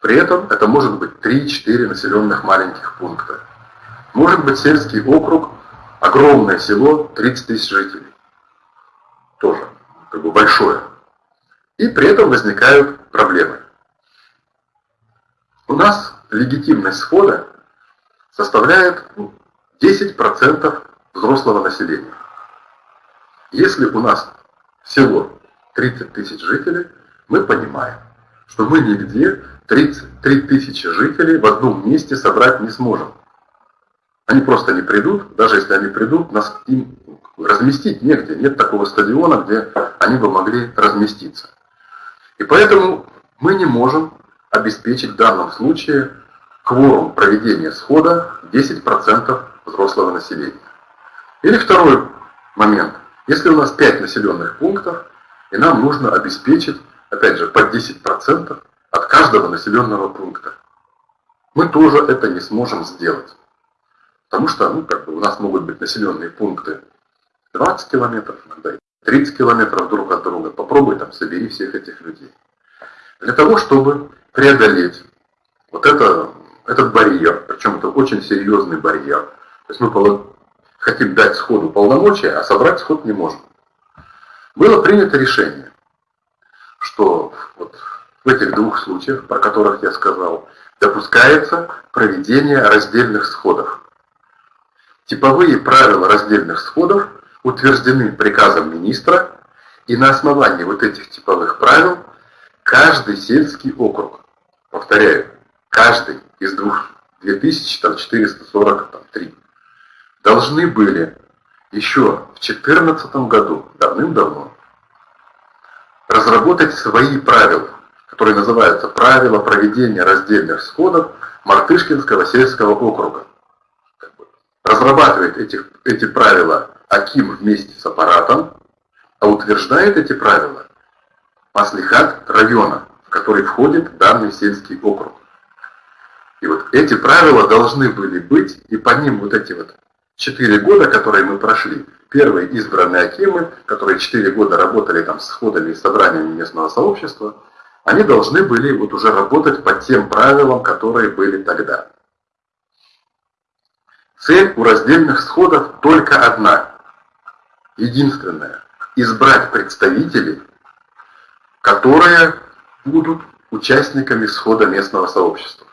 При этом это может быть 3-4 населенных маленьких пункта. Может быть сельский округ, огромное село, 30 тысяч жителей. Тоже как бы большое. И при этом возникают проблемы. У нас легитимность схода составляет 10% ну, взрослого населения. Если у нас село 30 тысяч жителей, мы понимаем, что мы нигде 33 тысячи жителей в одном месте собрать не сможем. Они просто не придут, даже если они придут, нас им разместить негде. Нет такого стадиона, где они бы могли разместиться. И поэтому мы не можем обеспечить в данном случае кворум проведения схода 10% взрослого населения. Или второй момент. Если у нас 5 населенных пунктов, и нам нужно обеспечить, опять же, под 10% от каждого населенного пункта, мы тоже это не сможем сделать. Потому что ну, как бы у нас могут быть населенные пункты 20 километров, иногда 30 километров друг от друга. Попробуй там собери всех этих людей. Для того, чтобы преодолеть вот это, этот барьер, причем это очень серьезный барьер. То есть мы хотим дать сходу полномочия, а собрать сход не можем. Было принято решение, что вот в этих двух случаях, про которых я сказал, допускается проведение раздельных сходов. Типовые правила раздельных сходов утверждены приказом министра, и на основании вот этих типовых правил каждый сельский округ, повторяю, каждый из двух 2443, должны были еще в 2014 году, давным-давно, разработать свои правила, которые называются «Правила проведения раздельных сходов Мартышкинского сельского округа». Разрабатывает эти, эти правила Аким вместе с аппаратом, а утверждает эти правила Маслихат района, который входит данный сельский округ. И вот эти правила должны были быть, и по ним вот эти вот четыре года, которые мы прошли, первые избранные Акимы, которые четыре года работали там с сходами и собраниями местного сообщества, они должны были вот уже работать по тем правилам, которые были тогда. Цель у раздельных сходов только одна единственное – избрать представителей, которые будут участниками схода местного сообщества.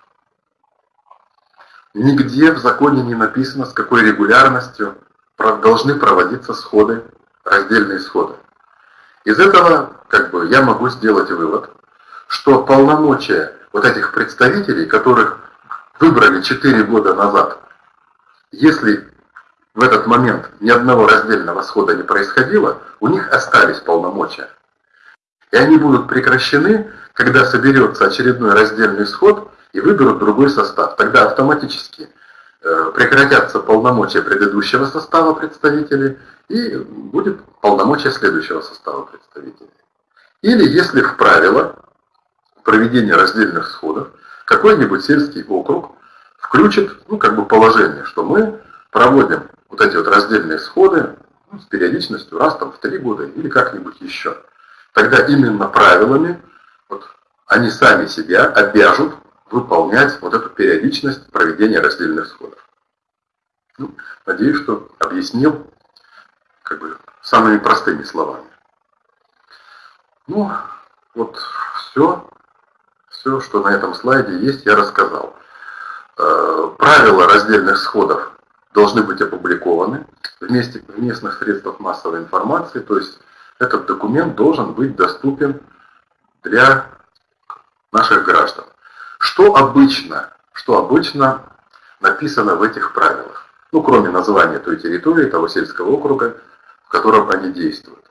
Нигде в законе не написано, с какой регулярностью должны проводиться сходы, раздельные сходы. Из этого как бы, я могу сделать вывод, что полномочия вот этих представителей, которых выбрали 4 года назад, если в этот момент ни одного раздельного схода не происходило, у них остались полномочия. И они будут прекращены, когда соберется очередной раздельный сход и выберут другой состав. Тогда автоматически э, прекратятся полномочия предыдущего состава представителей и будет полномочия следующего состава представителей. Или если в правило проведения раздельных сходов какой-нибудь сельский округ включит ну, как бы положение, что мы проводим вот эти вот раздельные сходы ну, с периодичностью раз там в три года или как-нибудь еще. Тогда именно правилами вот, они сами себя обяжут выполнять вот эту периодичность проведения раздельных сходов. Ну, надеюсь, что объяснил как бы самыми простыми словами. Ну, вот все, все, что на этом слайде есть, я рассказал. Э, правила раздельных сходов должны быть опубликованы вместе, в местных средствах массовой информации, то есть этот документ должен быть доступен для наших граждан. Что обычно, что обычно написано в этих правилах? Ну, кроме названия той территории, того сельского округа, в котором они действуют.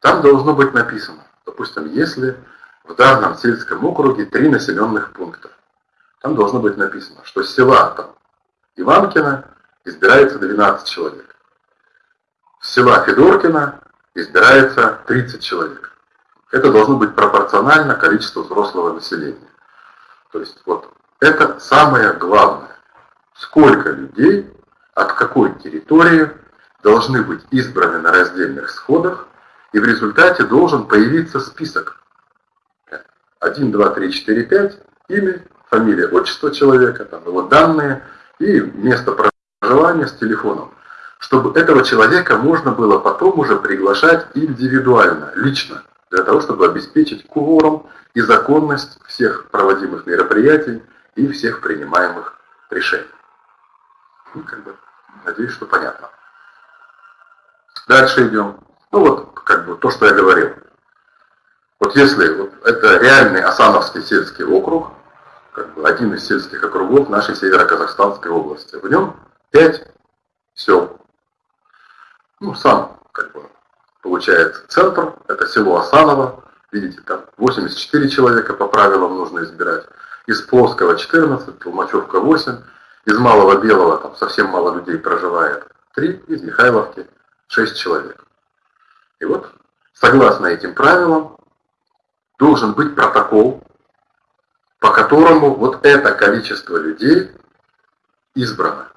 Там должно быть написано, допустим, если в данном сельском округе три населенных пункта. Там должно быть написано, что села там Иванкина избирается 12 человек. С села Федоркина избирается 30 человек. Это должно быть пропорционально количеству взрослого населения. То есть вот это самое главное. Сколько людей от какой территории должны быть избраны на раздельных сходах, и в результате должен появиться список. 1, 2, 3, 4, 5, имя, фамилия, отчество человека, там его данные и место проживания с телефоном. Чтобы этого человека можно было потом уже приглашать индивидуально, лично, для того, чтобы обеспечить кворум и законность всех проводимых мероприятий и всех принимаемых решений. Ну, как бы, надеюсь, что понятно. Дальше идем. Ну вот, как бы то, что я говорил. Вот если вот это реальный Асановский сельский округ, как бы один из сельских округов нашей Северо-Казахстанской области, в нем пять сел. Ну, сам, как бы, получается, центр, это село Асаново, видите, там 84 человека по правилам нужно избирать, из Плоского 14, Толмачевка 8, из Малого Белого там совсем мало людей проживает, 3, из Михайловки 6 человек. И вот, согласно этим правилам, должен быть протокол, по которому вот это количество людей избрано.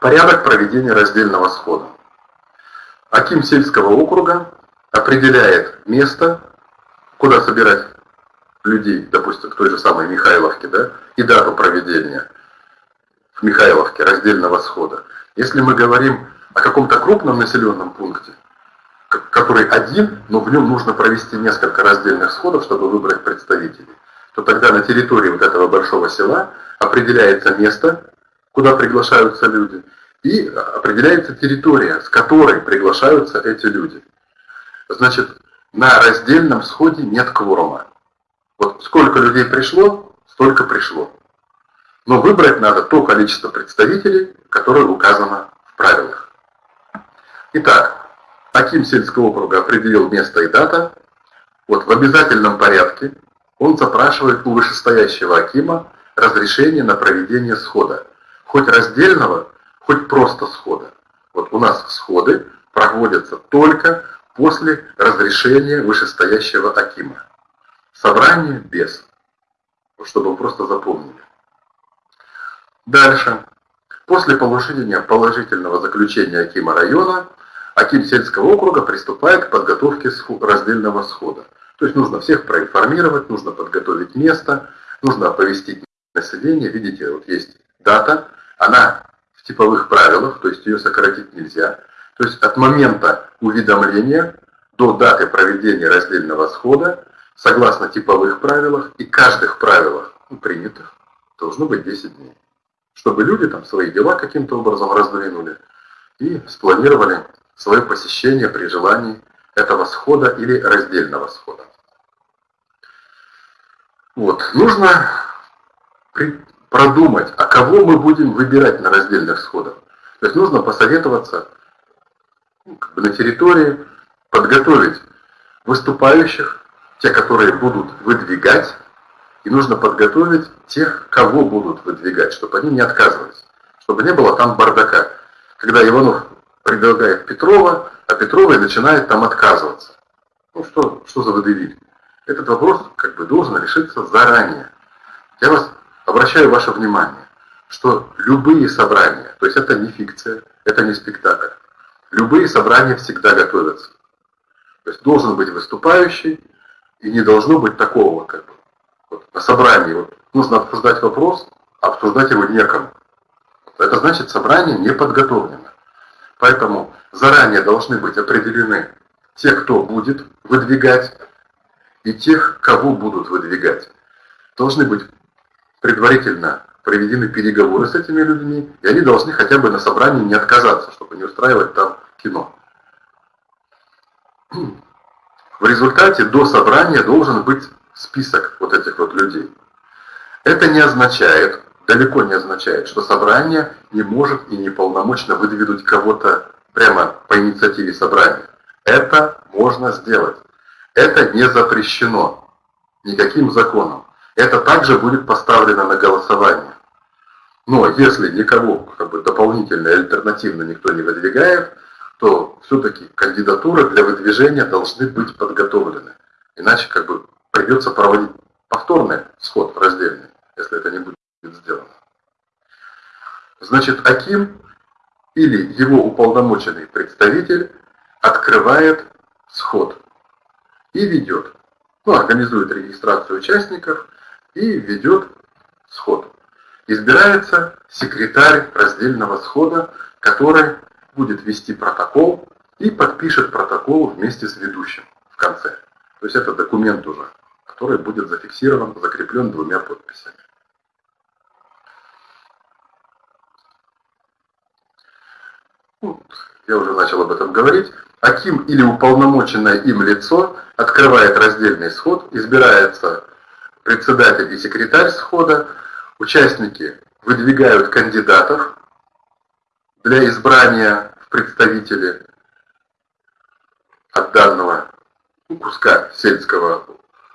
Порядок проведения раздельного схода. Аким сельского округа определяет место, куда собирать людей, допустим, в той же самой Михайловке, да, и дату проведения в Михайловке раздельного схода. Если мы говорим о каком-то крупном населенном пункте, который один, но в нем нужно провести несколько раздельных сходов, чтобы выбрать представителей, то тогда на территории вот этого большого села определяется место, куда приглашаются люди, и определяется территория, с которой приглашаются эти люди. Значит, на раздельном сходе нет кворума. Вот сколько людей пришло, столько пришло. Но выбрать надо то количество представителей, которое указано в правилах. Итак, Аким сельского округа определил место и дата. Вот в обязательном порядке он запрашивает у вышестоящего Акима разрешение на проведение схода. Хоть раздельного, хоть просто схода. Вот у нас сходы проводятся только после разрешения вышестоящего Акима. Собрание без. Чтобы вы просто запомнили. Дальше. После получения положительного заключения Акима района, Аким сельского округа приступает к подготовке раздельного схода. То есть нужно всех проинформировать, нужно подготовить место, нужно оповестить население. Видите, вот есть дата, она в типовых правилах, то есть ее сократить нельзя. То есть от момента уведомления до даты проведения раздельного схода согласно типовых правилах и каждых правилах ну, принятых, должно быть 10 дней. Чтобы люди там свои дела каким-то образом раздвинули и спланировали свое посещение при желании этого схода или раздельного схода. Вот. Нужно продумать, а кого мы будем выбирать на раздельных сходах. То есть нужно посоветоваться ну, как бы на территории, подготовить выступающих, те, которые будут выдвигать, и нужно подготовить тех, кого будут выдвигать, чтобы они не отказывались, чтобы не было там бардака. Когда Иванов предлагает Петрова, а Петрова начинает там отказываться. Ну что, что за выдавили? Этот вопрос как бы должен решиться заранее. Я вас обращаю ваше внимание, что любые собрания, то есть это не фикция, это не спектакль, любые собрания всегда готовятся. То есть должен быть выступающий, и не должно быть такого, как бы, вот, на собрании вот, нужно обсуждать вопрос, а обсуждать его некому. Это значит, собрание не подготовлено. Поэтому заранее должны быть определены те, кто будет выдвигать, и тех, кого будут выдвигать. Должны быть предварительно проведены переговоры с этими людьми, и они должны хотя бы на собрании не отказаться, чтобы не устраивать там кино. В результате до собрания должен быть список вот этих вот людей. Это не означает, далеко не означает, что собрание не может и не полномочно выдвинуть кого-то прямо по инициативе собрания. Это можно сделать. Это не запрещено никаким законом. Это также будет поставлено на голосование. Но если никого как бы, дополнительно, альтернативно никто не выдвигает, то все-таки кандидатуры для выдвижения должны быть подготовлены. Иначе как бы придется проводить повторный сход раздельный, если это не будет сделано. Значит, Аким или его уполномоченный представитель открывает сход и ведет, ну, организует регистрацию участников и ведет сход. Избирается секретарь раздельного схода, который будет вести протокол и подпишет протокол вместе с ведущим в конце. То есть это документ уже, который будет зафиксирован, закреплен двумя подписями. Я уже начал об этом говорить. Аким или уполномоченное им лицо открывает раздельный сход, избирается председатель и секретарь схода, участники выдвигают кандидатов для избрания в представители от данного ну, куска сельского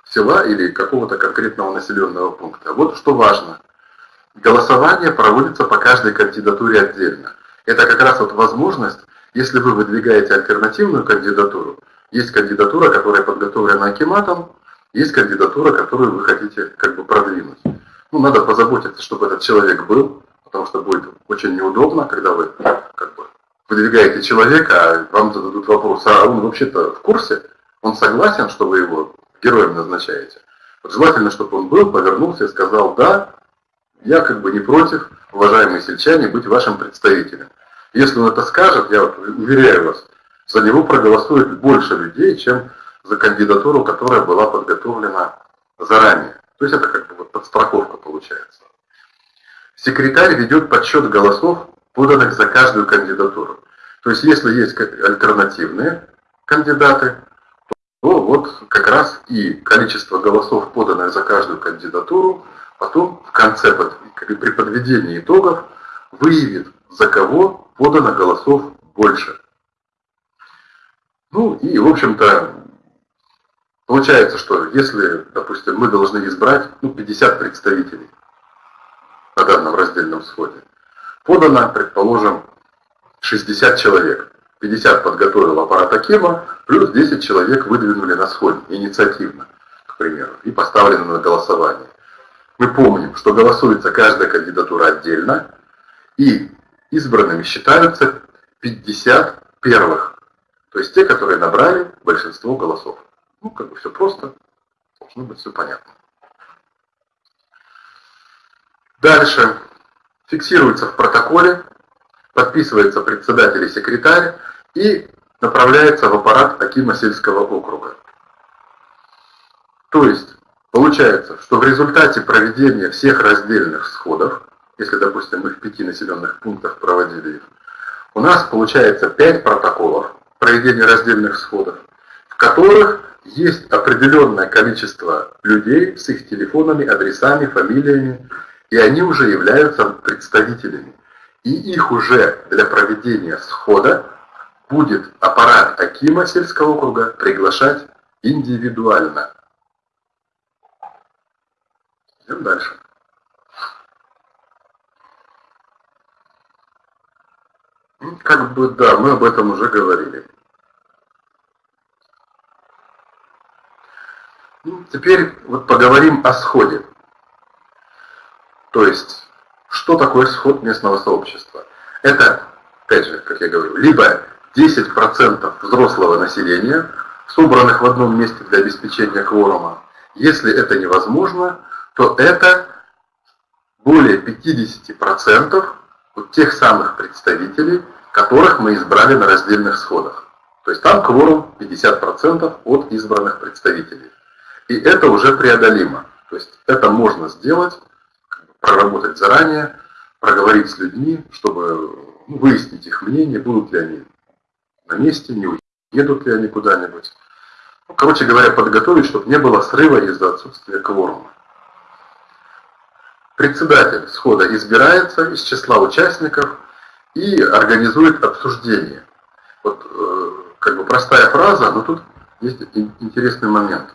села или какого-то конкретного населенного пункта. Вот что важно. Голосование проводится по каждой кандидатуре отдельно. Это как раз вот возможность, если вы выдвигаете альтернативную кандидатуру, есть кандидатура, которая подготовлена Акиматом, есть кандидатура, которую вы хотите как бы продвинуть. Ну, надо позаботиться, чтобы этот человек был, потому что будет очень неудобно, когда вы как бы выдвигаете человека, а вам зададут вопрос, а он вообще-то в курсе, он согласен, что вы его героем назначаете. Вот желательно, чтобы он был, повернулся и сказал, да, я как бы не против, уважаемые сельчане, быть вашим представителем. Если он это скажет, я уверяю вас, за него проголосует больше людей, чем за кандидатуру, которая была подготовлена заранее. То есть это как бы вот подстраховка получается. Секретарь ведет подсчет голосов, поданных за каждую кандидатуру. То есть если есть альтернативные кандидаты, то вот как раз и количество голосов, поданных за каждую кандидатуру, потом в конце, при подведении итогов, выявит, за кого подано голосов больше. Ну и, в общем-то, получается, что если, допустим, мы должны избрать ну, 50 представителей на данном раздельном сходе, подано, предположим, 60 человек. 50 подготовил аппарат Акима, плюс 10 человек выдвинули на сходе инициативно, к примеру, и поставлены на голосование. Мы помним, что голосуется каждая кандидатура отдельно, и избранными считаются 50 первых, то есть те, которые набрали большинство голосов. Ну, как бы все просто, должно быть все понятно. Дальше фиксируется в протоколе, подписывается председатель и секретарь и направляется в аппарат Акима сельского округа. То есть, получается, что в результате проведения всех раздельных сходов, если, допустим, мы в пяти населенных пунктах проводили их, у нас получается пять протоколов проведения раздельных сходов, в которых есть определенное количество людей с их телефонами, адресами, фамилиями, и они уже являются представителями. И их уже для проведения схода будет аппарат Акима сельского округа приглашать индивидуально. Идем дальше. Ну, как бы да, мы об этом уже говорили. Ну, теперь вот поговорим о сходе. То есть, что такое сход местного сообщества? Это, опять же, как я говорю, либо 10% взрослого населения, собранных в одном месте для обеспечения кворума. Если это невозможно, то это более 50% вот тех самых представителей, которых мы избрали на раздельных сходах. То есть там кворум 50% от избранных представителей. И это уже преодолимо. То есть это можно сделать проработать заранее, проговорить с людьми, чтобы ну, выяснить их мнение, будут ли они на месте, не уедут ли они куда-нибудь. Ну, короче говоря, подготовить, чтобы не было срыва из-за отсутствия кворума. Председатель схода избирается из числа участников и организует обсуждение. Вот э, как бы простая фраза, но тут есть интересный момент.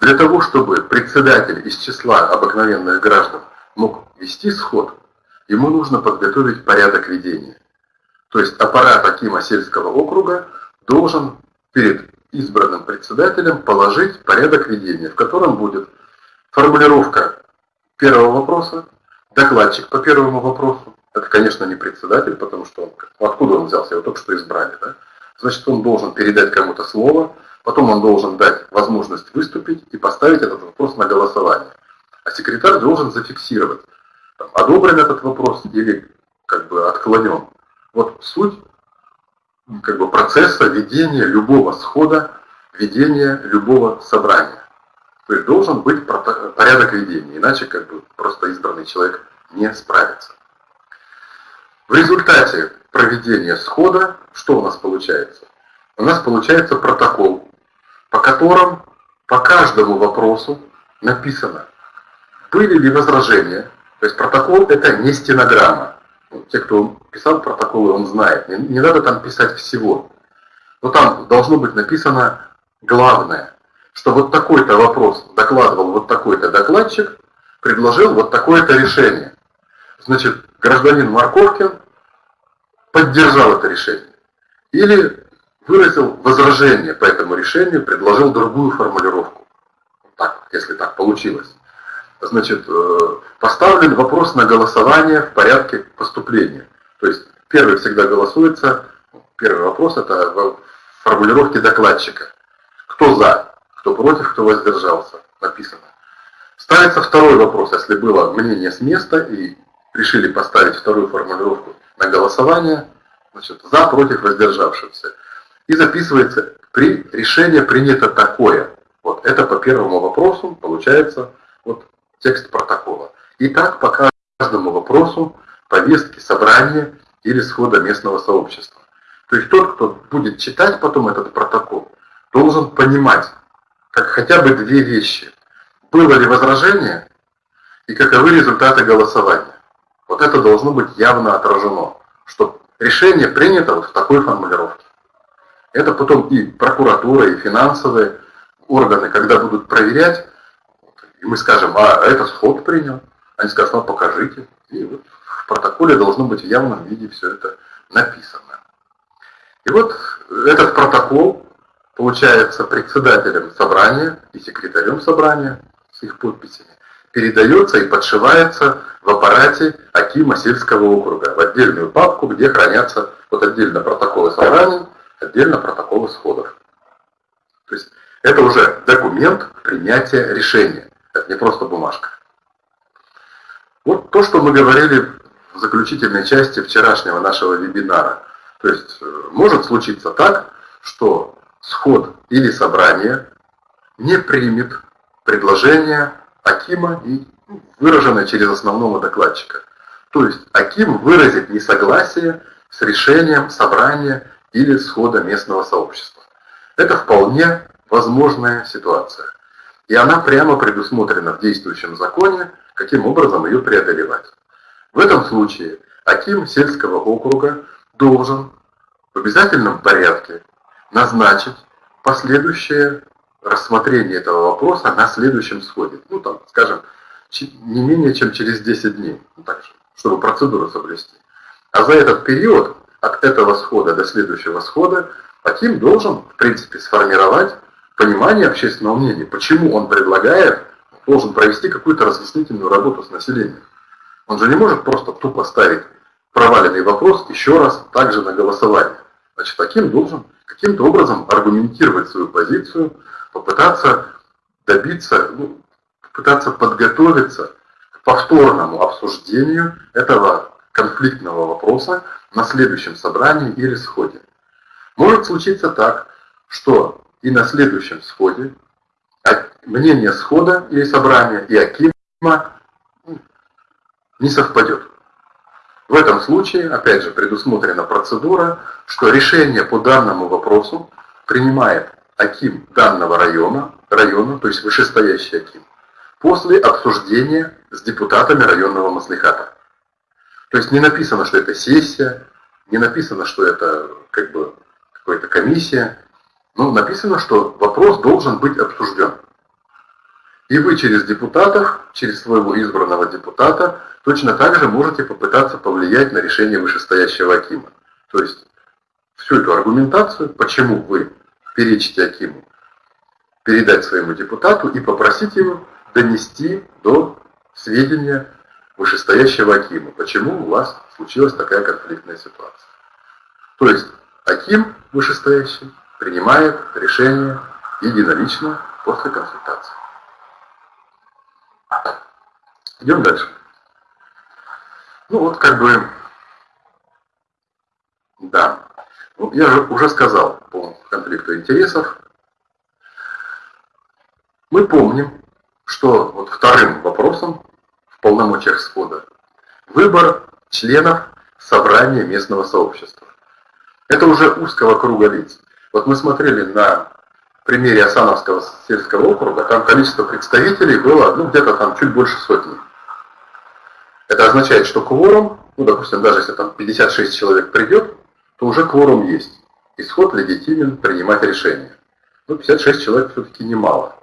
Для того, чтобы председатель из числа обыкновенных граждан мог вести сход, ему нужно подготовить порядок ведения. То есть аппарат Акима сельского округа должен перед избранным председателем положить порядок ведения, в котором будет формулировка первого вопроса, докладчик по первому вопросу. Это, конечно, не председатель, потому что он, откуда он взялся, его только что избрали. Да? Значит, он должен передать кому-то слово, потом он должен дать возможность выступить и поставить этот вопрос на голосование. А секретарь должен зафиксировать, там, одобрен этот вопрос или как бы отклонен. Вот суть как бы процесса ведения любого схода, ведения любого собрания. То есть должен быть порядок ведения, иначе как бы просто избранный человек не справится. В результате проведения схода что у нас получается? У нас получается протокол, по которому по каждому вопросу написано, были ли возражения. То есть протокол это не стенограмма. Те, кто писал протоколы, он знает. Не, не надо там писать всего. Но там должно быть написано главное, что вот такой-то вопрос докладывал вот такой-то докладчик, предложил вот такое-то решение. Значит, гражданин Марковкин поддержал это решение. Или выразил возражение по этому решению, предложил другую формулировку. Так, если так получилось. Значит, э, поставлен вопрос на голосование в порядке поступления. То есть первый всегда голосуется, первый вопрос это в формулировке докладчика. Кто за, кто против, кто воздержался, написано. Ставится второй вопрос, если было мнение с места и решили поставить вторую формулировку на голосование, значит, за, против, воздержавшихся. И записывается, при решение принято такое. Вот это по первому вопросу получается вот текст протокола. И так по каждому вопросу повестки собрания или схода местного сообщества. То есть тот, кто будет читать потом этот протокол, должен понимать, как хотя бы две вещи. Было ли возражение и каковы результаты голосования. Вот это должно быть явно отражено, что решение принято вот в такой формулировке. Это потом и прокуратура, и финансовые органы, когда будут проверять, и мы скажем, а это сход принял, они скажут, ну покажите. И вот в протоколе должно быть в явном виде все это написано. И вот этот протокол получается председателем собрания и секретарем собрания с их подписями передается и подшивается в аппарате Акима сельского округа в отдельную папку, где хранятся вот отдельно протоколы собраний, отдельно протоколы сходов. То есть это уже документ принятия решения. Это не просто бумажка. Вот то, что мы говорили в заключительной части вчерашнего нашего вебинара. То есть э, может случиться так, что сход или собрание не примет предложение Акима и выраженное через основного докладчика. То есть Аким выразит несогласие с решением собрания или схода местного сообщества. Это вполне возможная ситуация. И она прямо предусмотрена в действующем законе, каким образом ее преодолевать. В этом случае Аким сельского округа должен в обязательном порядке назначить последующее рассмотрение этого вопроса на следующем сходе. Ну, там, скажем, не менее чем через 10 дней, ну, так чтобы процедуру соблюсти. А за этот период, от этого схода до следующего схода, Аким должен, в принципе, сформировать понимание общественного мнения, почему он предлагает, должен провести какую-то разъяснительную работу с населением. Он же не может просто тупо ставить проваленный вопрос еще раз также на голосование. Значит, Аким должен каким-то образом аргументировать свою позицию, попытаться добиться, ну, попытаться подготовиться к повторному обсуждению этого конфликтного вопроса на следующем собрании или сходе. Может случиться так, что и на следующем сходе мнение схода или собрания и Акима не совпадет. В этом случае, опять же, предусмотрена процедура, что решение по данному вопросу принимает Аким данного района, района, то есть вышестоящий Аким, после обсуждения с депутатами районного маслихата. То есть не написано, что это сессия, не написано, что это как бы какая-то комиссия, но написано, что вопрос должен быть обсужден. И вы через депутатов, через своего избранного депутата, точно так же можете попытаться повлиять на решение вышестоящего Акима. То есть всю эту аргументацию, почему вы перечите Акиму, передать своему депутату и попросить его донести до сведения вышестоящего Акима, почему у вас случилась такая конфликтная ситуация. То есть Аким вышестоящий принимает решение единолично после консультации. Идем дальше. Ну вот как бы, да, ну, я же уже сказал по конфликту интересов. Мы помним, что вот вторым вопросом полномочиях схода выбор членов собрания местного сообщества. Это уже узкого круга лиц. Вот мы смотрели на примере Осановского сельского округа, там количество представителей было ну, где-то там чуть больше сотни. Это означает, что кворум, ну, допустим, даже если там 56 человек придет, то уже кворум есть. Исход легитимен принимать решение. Ну, 56 человек все-таки немало.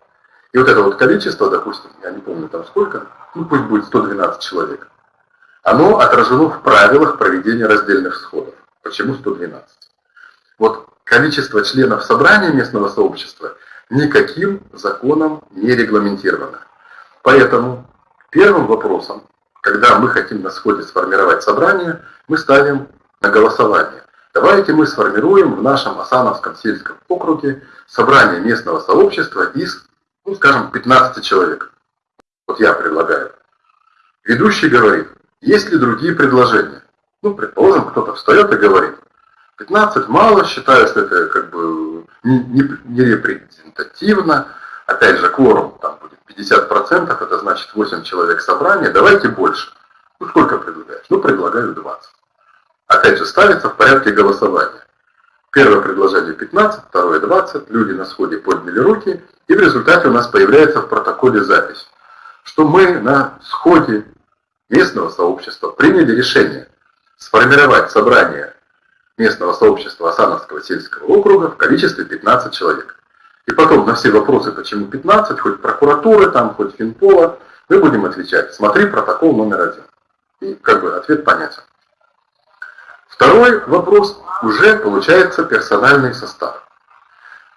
И вот это вот количество, допустим, я не помню там сколько, ну пусть будет 112 человек, оно отражено в правилах проведения раздельных сходов. Почему 112? Вот количество членов собрания местного сообщества никаким законом не регламентировано. Поэтому первым вопросом, когда мы хотим на сходе сформировать собрание, мы ставим на голосование. Давайте мы сформируем в нашем Асановском сельском округе собрание местного сообщества из, ну скажем, 15 человек. Вот я предлагаю. Ведущий говорит, есть ли другие предложения? Ну, предположим, кто-то встает и говорит, 15 мало, считаю, что это как бы не, не, не репрезентативно. Опять же, кворум там будет 50%, это значит 8 человек собрания, давайте больше. Ну, сколько предлагаешь? Ну, предлагаю 20. Опять же, ставится в порядке голосования. Первое предложение 15, второе 20, люди на сходе подняли руки, и в результате у нас появляется в протоколе запись, что мы на сходе местного сообщества приняли решение сформировать собрание местного сообщества Осановского сельского округа в количестве 15 человек. И потом на все вопросы, почему 15, хоть прокуратуры, там, хоть Финпола, мы будем отвечать, смотри протокол номер один. И как бы ответ понятен. Второй вопрос уже получается персональный состав.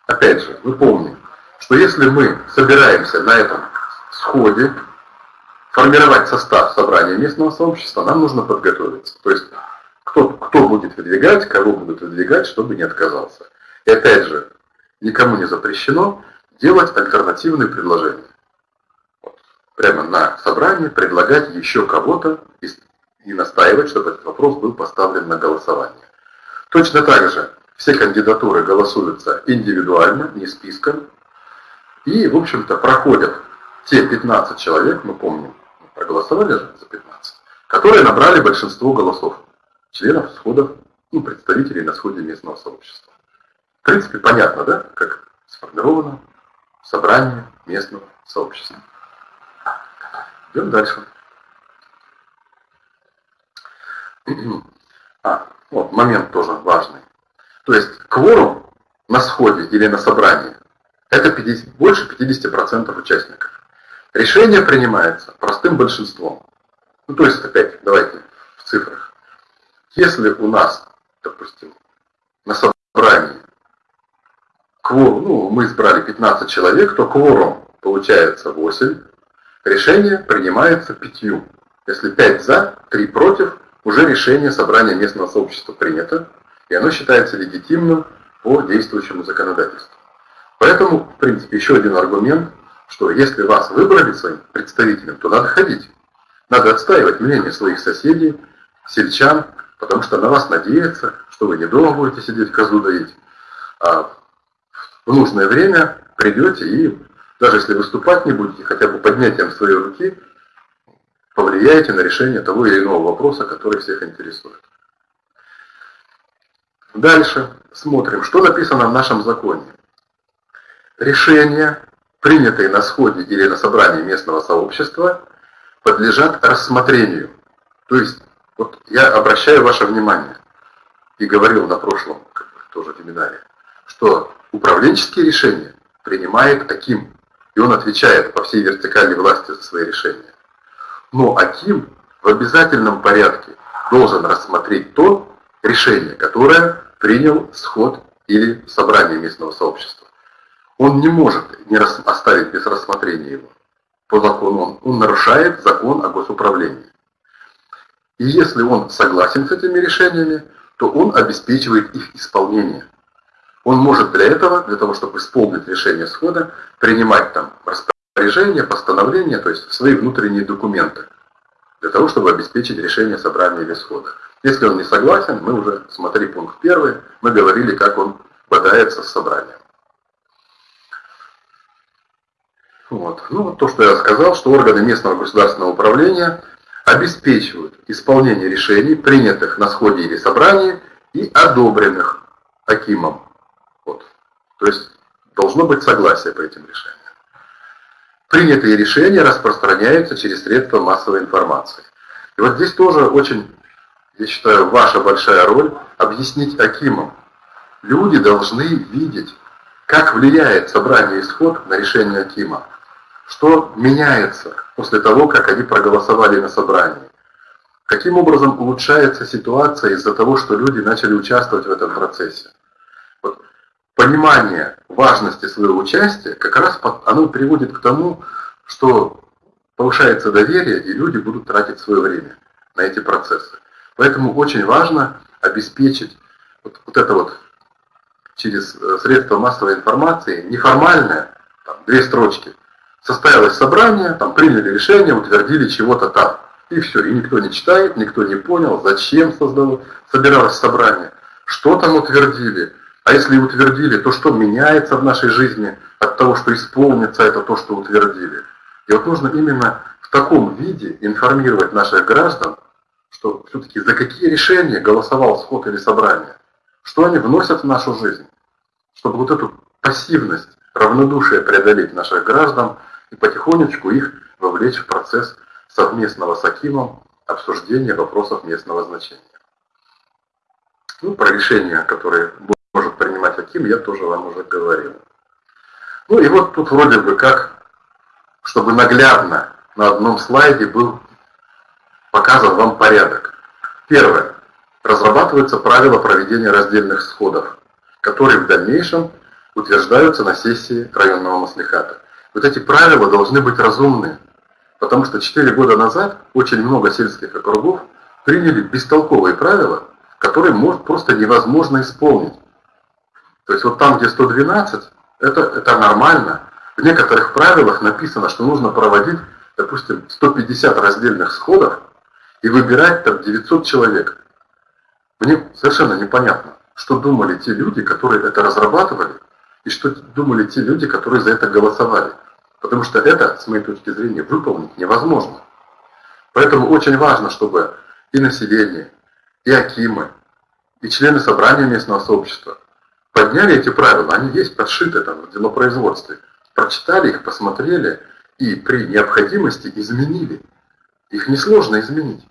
Опять же, мы помним, что если мы собираемся на этом сходе формировать состав собрания местного сообщества, нам нужно подготовиться. То есть кто, кто будет выдвигать, кого будут выдвигать, чтобы не отказался. И опять же, никому не запрещено делать альтернативные предложения. Прямо на собрании предлагать еще кого-то и, и настаивать, чтобы этот вопрос был поставлен на голосование. Точно так же все кандидатуры голосуются индивидуально, не списком. И, в общем-то, проходят те 15 человек, мы помним, проголосовали же за 15, которые набрали большинство голосов членов сходов, ну, представителей на сходе местного сообщества. В принципе, понятно, да, как сформировано собрание местного сообщества. Идем дальше. А, вот, момент тоже важный. То есть кворум на сходе или на собрании это 50, больше 50% участников. Решение принимается простым большинством. Ну, то есть, опять, давайте в цифрах. Если у нас, допустим, на собрании кворум, ну, мы избрали 15 человек, то кворум получается 8, решение принимается пятью. Если 5 за, 3 против, уже решение собрания местного сообщества принято, и оно считается легитимным по действующему законодательству. Поэтому, в принципе, еще один аргумент – что если вас выбрали своим представителем, то надо ходить. Надо отстаивать мнение своих соседей, сельчан, потому что на вас надеются, что вы не дома будете сидеть козу доить, а в нужное время придете и даже если выступать не будете, хотя бы поднятием своей руки, повлияете на решение того или иного вопроса, который всех интересует. Дальше смотрим, что написано в нашем законе. Решение принятые на сходе или на собрании местного сообщества, подлежат рассмотрению. То есть, вот я обращаю ваше внимание, и говорил на прошлом тоже вебинаре, что управленческие решения принимает Аким, и он отвечает по всей вертикальной власти за свои решения. Но Аким в обязательном порядке должен рассмотреть то решение, которое принял сход или собрание местного сообщества. Он не может не оставить без рассмотрения его. По закону он, он нарушает закон о госуправлении. И если он согласен с этими решениями, то он обеспечивает их исполнение. Он может для этого, для того, чтобы исполнить решение схода, принимать там распоряжения, постановления, то есть свои внутренние документы, для того, чтобы обеспечить решение собрания или схода. Если он не согласен, мы уже, смотри пункт первый, мы говорили, как он бодается с собранием. Вот. Ну, то, что я сказал, что органы местного государственного управления обеспечивают исполнение решений, принятых на сходе или собрании и одобренных Акимом. Вот. То есть должно быть согласие по этим решениям. Принятые решения распространяются через средства массовой информации. И вот здесь тоже очень, я считаю, ваша большая роль объяснить Акимам. Люди должны видеть, как влияет собрание исход на решение Акима. Что меняется после того, как они проголосовали на собрании. Каким образом улучшается ситуация из-за того, что люди начали участвовать в этом процессе понимание важности своего участия, как раз оно приводит к тому, что повышается доверие, и люди будут тратить свое время на эти процессы. Поэтому очень важно обеспечить вот, вот это вот через э, средства массовой информации, неформальное, там, две строчки, состоялось собрание, там приняли решение, утвердили чего-то там. И все, и никто не читает, никто не понял, зачем создало, собиралось собрание, что там утвердили, а если утвердили, то что меняется в нашей жизни от того, что исполнится это то, что утвердили? И вот нужно именно в таком виде информировать наших граждан, что все-таки за какие решения голосовал сход или собрание, что они вносят в нашу жизнь, чтобы вот эту пассивность, равнодушие преодолеть наших граждан и потихонечку их вовлечь в процесс совместного с Акимом обсуждения вопросов местного значения. Ну, про решения, которые может принимать Аким, я тоже вам уже говорил. Ну и вот тут вроде бы как, чтобы наглядно на одном слайде был показан вам порядок. Первое. Разрабатываются правила проведения раздельных сходов, которые в дальнейшем утверждаются на сессии районного маслихата. Вот эти правила должны быть разумны, потому что 4 года назад очень много сельских округов приняли бестолковые правила, которые может просто невозможно исполнить. То есть вот там, где 112, это, это нормально. В некоторых правилах написано, что нужно проводить, допустим, 150 раздельных сходов и выбирать там 900 человек. Мне совершенно непонятно, что думали те люди, которые это разрабатывали, и что думали те люди, которые за это голосовали. Потому что это, с моей точки зрения, выполнить невозможно. Поэтому очень важно, чтобы и население, и акимы, и члены собрания местного сообщества подняли эти правила, они есть подшиты там в делопроизводстве, прочитали их, посмотрели и при необходимости изменили. Их несложно изменить.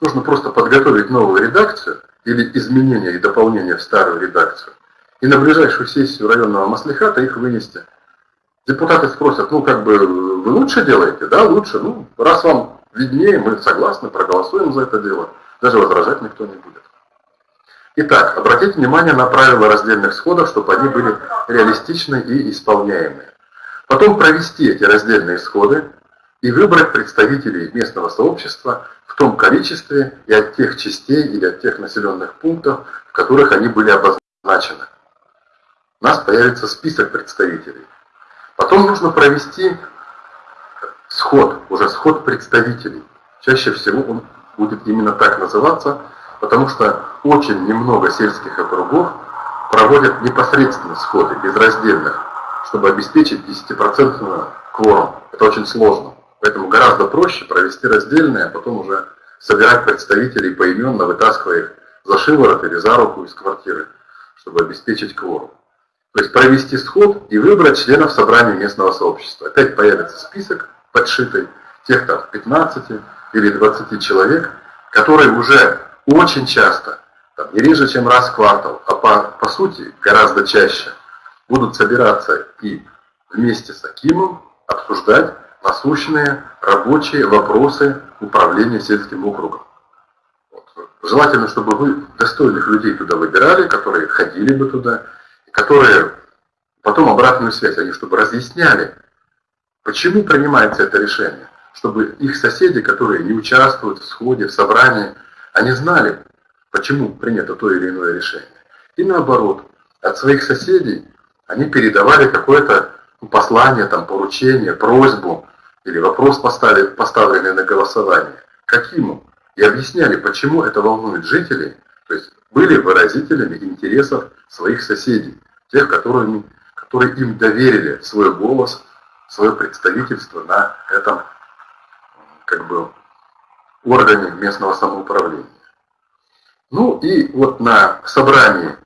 Нужно просто подготовить новую редакцию или изменения и дополнения в старую редакцию. И на ближайшую сессию районного маслихата их вынести. Депутаты спросят, ну как бы вы лучше делаете? Да, лучше. Ну, раз вам виднее, мы согласны, проголосуем за это дело. Даже возражать никто не будет. Итак, обратите внимание на правила раздельных сходов, чтобы они были реалистичны и исполняемые. Потом провести эти раздельные сходы и выбрать представителей местного сообщества в том количестве и от тех частей или от тех населенных пунктов, в которых они были обозначены. У нас появится список представителей. Потом нужно провести сход, уже сход представителей. Чаще всего он будет именно так называться – потому что очень немного сельских округов проводят непосредственно сходы, безраздельных, чтобы обеспечить 10% кворум. Это очень сложно. Поэтому гораздо проще провести раздельные, а потом уже собирать представителей поименно, вытаскивая их за шиворот или за руку из квартиры, чтобы обеспечить кворум. То есть провести сход и выбрать членов собрания местного сообщества. Опять появится список подшитый, тех там 15 или 20 человек, которые уже очень часто, там, не реже, чем раз в квартал, а по, по сути гораздо чаще, будут собираться и вместе с Акимом обсуждать насущные рабочие вопросы управления сельским округом. Вот. желательно, чтобы вы достойных людей туда выбирали, которые ходили бы туда, которые потом обратную связь, они чтобы разъясняли, почему принимается это решение, чтобы их соседи, которые не участвуют в сходе, в собрании, они знали, почему принято то или иное решение. И наоборот, от своих соседей они передавали какое-то послание, там, поручение, просьбу или вопрос поставили, поставленный на голосование. Каким? И объясняли, почему это волнует жителей, то есть были выразителями интересов своих соседей, тех, которые, которые им доверили свой голос, свое представительство на этом как бы органе местного самоуправления. Ну и вот на собрании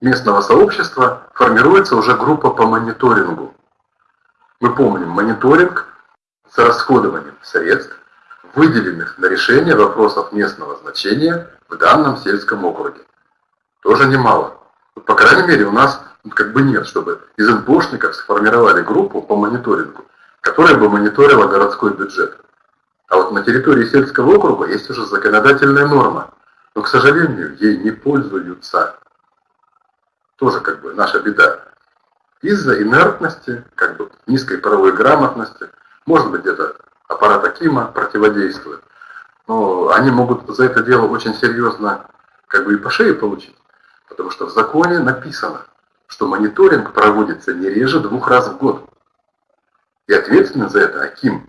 местного сообщества формируется уже группа по мониторингу. Мы помним мониторинг с расходованием средств, выделенных на решение вопросов местного значения в данном сельском округе. Тоже немало. По крайней мере, у нас как бы нет, чтобы из НПОшников сформировали группу по мониторингу, которая бы мониторила городской бюджет. А вот на территории сельского округа есть уже законодательная норма, но, к сожалению, ей не пользуются. Тоже как бы наша беда. Из-за инертности, как бы низкой правовой грамотности, может быть где-то аппарат Акима противодействует, но они могут за это дело очень серьезно как бы и по шее получить, потому что в законе написано, что мониторинг проводится не реже двух раз в год. И ответственный за это Аким.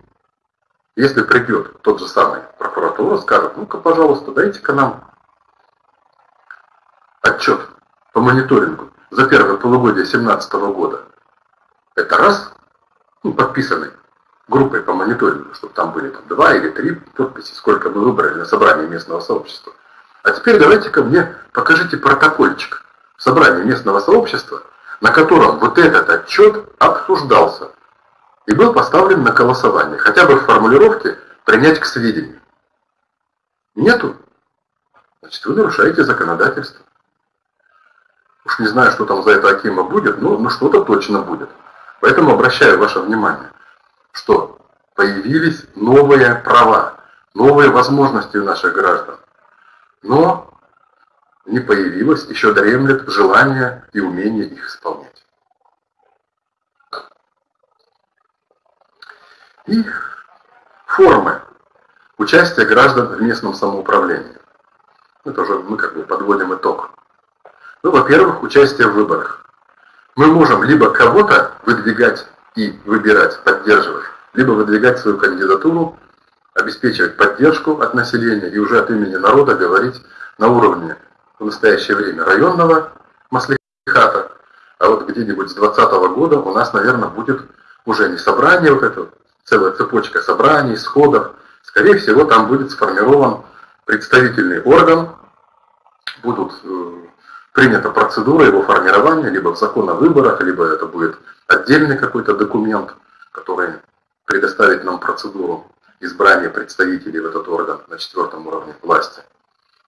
Если придет тот же самый прокуратура, скажет, ну-ка, пожалуйста, дайте-ка нам отчет по мониторингу за первое полугодие 2017 года. Это раз, ну, подписанный группой по мониторингу, чтобы там были там, два или три подписи, сколько мы выбрали на собрании местного сообщества. А теперь давайте-ка мне покажите протокольчик собрания местного сообщества, на котором вот этот отчет обсуждался и был поставлен на голосование, хотя бы в формулировке «принять к сведению». Нету? Значит, вы нарушаете законодательство. Уж не знаю, что там за это Акима будет, но, но что-то точно будет. Поэтому обращаю ваше внимание, что появились новые права, новые возможности у наших граждан. Но не появилось, еще дремлет желание и умение их исполнять. И формы участия граждан в местном самоуправлении. Это уже мы как бы подводим итог. Ну, во-первых, участие в выборах. Мы можем либо кого-то выдвигать и выбирать, поддерживать, либо выдвигать свою кандидатуру, обеспечивать поддержку от населения и уже от имени народа говорить на уровне в настоящее время районного маслихата, а вот где-нибудь с 2020 года у нас, наверное, будет уже не собрание, вот это целая цепочка собраний, сходов, скорее всего, там будет сформирован представительный орган, будут э, принята процедура его формирования, либо в закон о выборах, либо это будет отдельный какой-то документ, который предоставит нам процедуру избрания представителей в этот орган на четвертом уровне власти.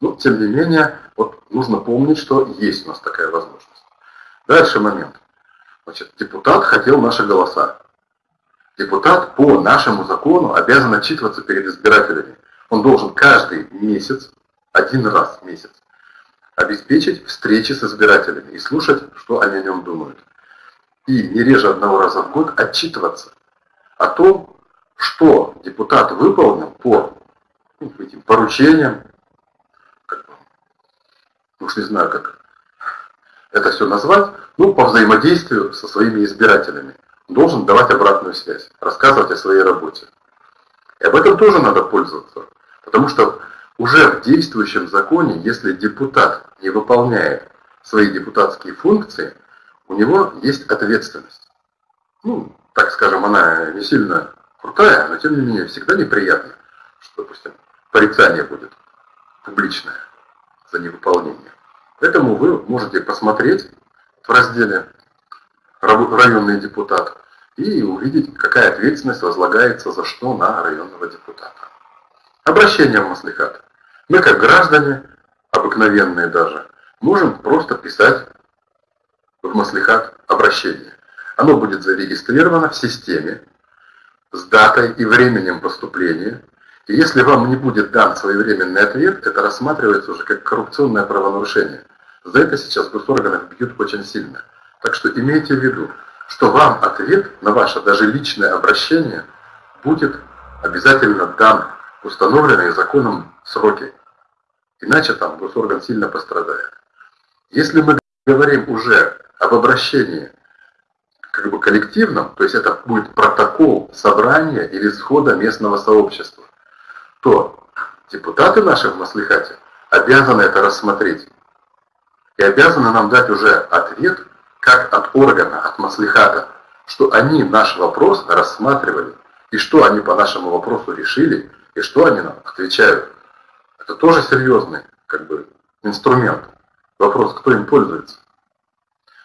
Но, тем не менее, вот нужно помнить, что есть у нас такая возможность. Дальше момент. Значит, депутат хотел наши голоса. Депутат по нашему закону обязан отчитываться перед избирателями. Он должен каждый месяц, один раз в месяц, обеспечить встречи с избирателями и слушать, что они о нем думают. И не реже одного раза в год отчитываться о том, что депутат выполнил по ну, этим поручениям, как, уж не знаю, как это все назвать, ну, по взаимодействию со своими избирателями. Должен давать обратную связь, рассказывать о своей работе. И об этом тоже надо пользоваться, потому что уже в действующем законе, если депутат не выполняет свои депутатские функции, у него есть ответственность. Ну, так скажем, она не сильно крутая, но тем не менее всегда неприятно, что, допустим, порицание будет публичное за невыполнение. Поэтому вы можете посмотреть в разделе «Районный депутат» и увидеть, какая ответственность возлагается за что на районного депутата. Обращение в Маслихат. Мы, как граждане, обыкновенные даже, можем просто писать в Маслихат обращение. Оно будет зарегистрировано в системе с датой и временем поступления, И если вам не будет дан своевременный ответ, это рассматривается уже как коррупционное правонарушение. За это сейчас госорганов бьют очень сильно. Так что имейте в виду, что вам ответ на ваше даже личное обращение будет обязательно дан в установленные законом сроки. Иначе там госорган сильно пострадает. Если мы говорим уже об обращении как бы коллективном, то есть это будет протокол собрания или схода местного сообщества, то депутаты наши в Маслихате обязаны это рассмотреть. И обязаны нам дать уже ответ, как от органа, от Маслихата, что они наш вопрос рассматривали, и что они по нашему вопросу решили, и что они нам отвечают. Это тоже серьезный как бы, инструмент. Вопрос, кто им пользуется.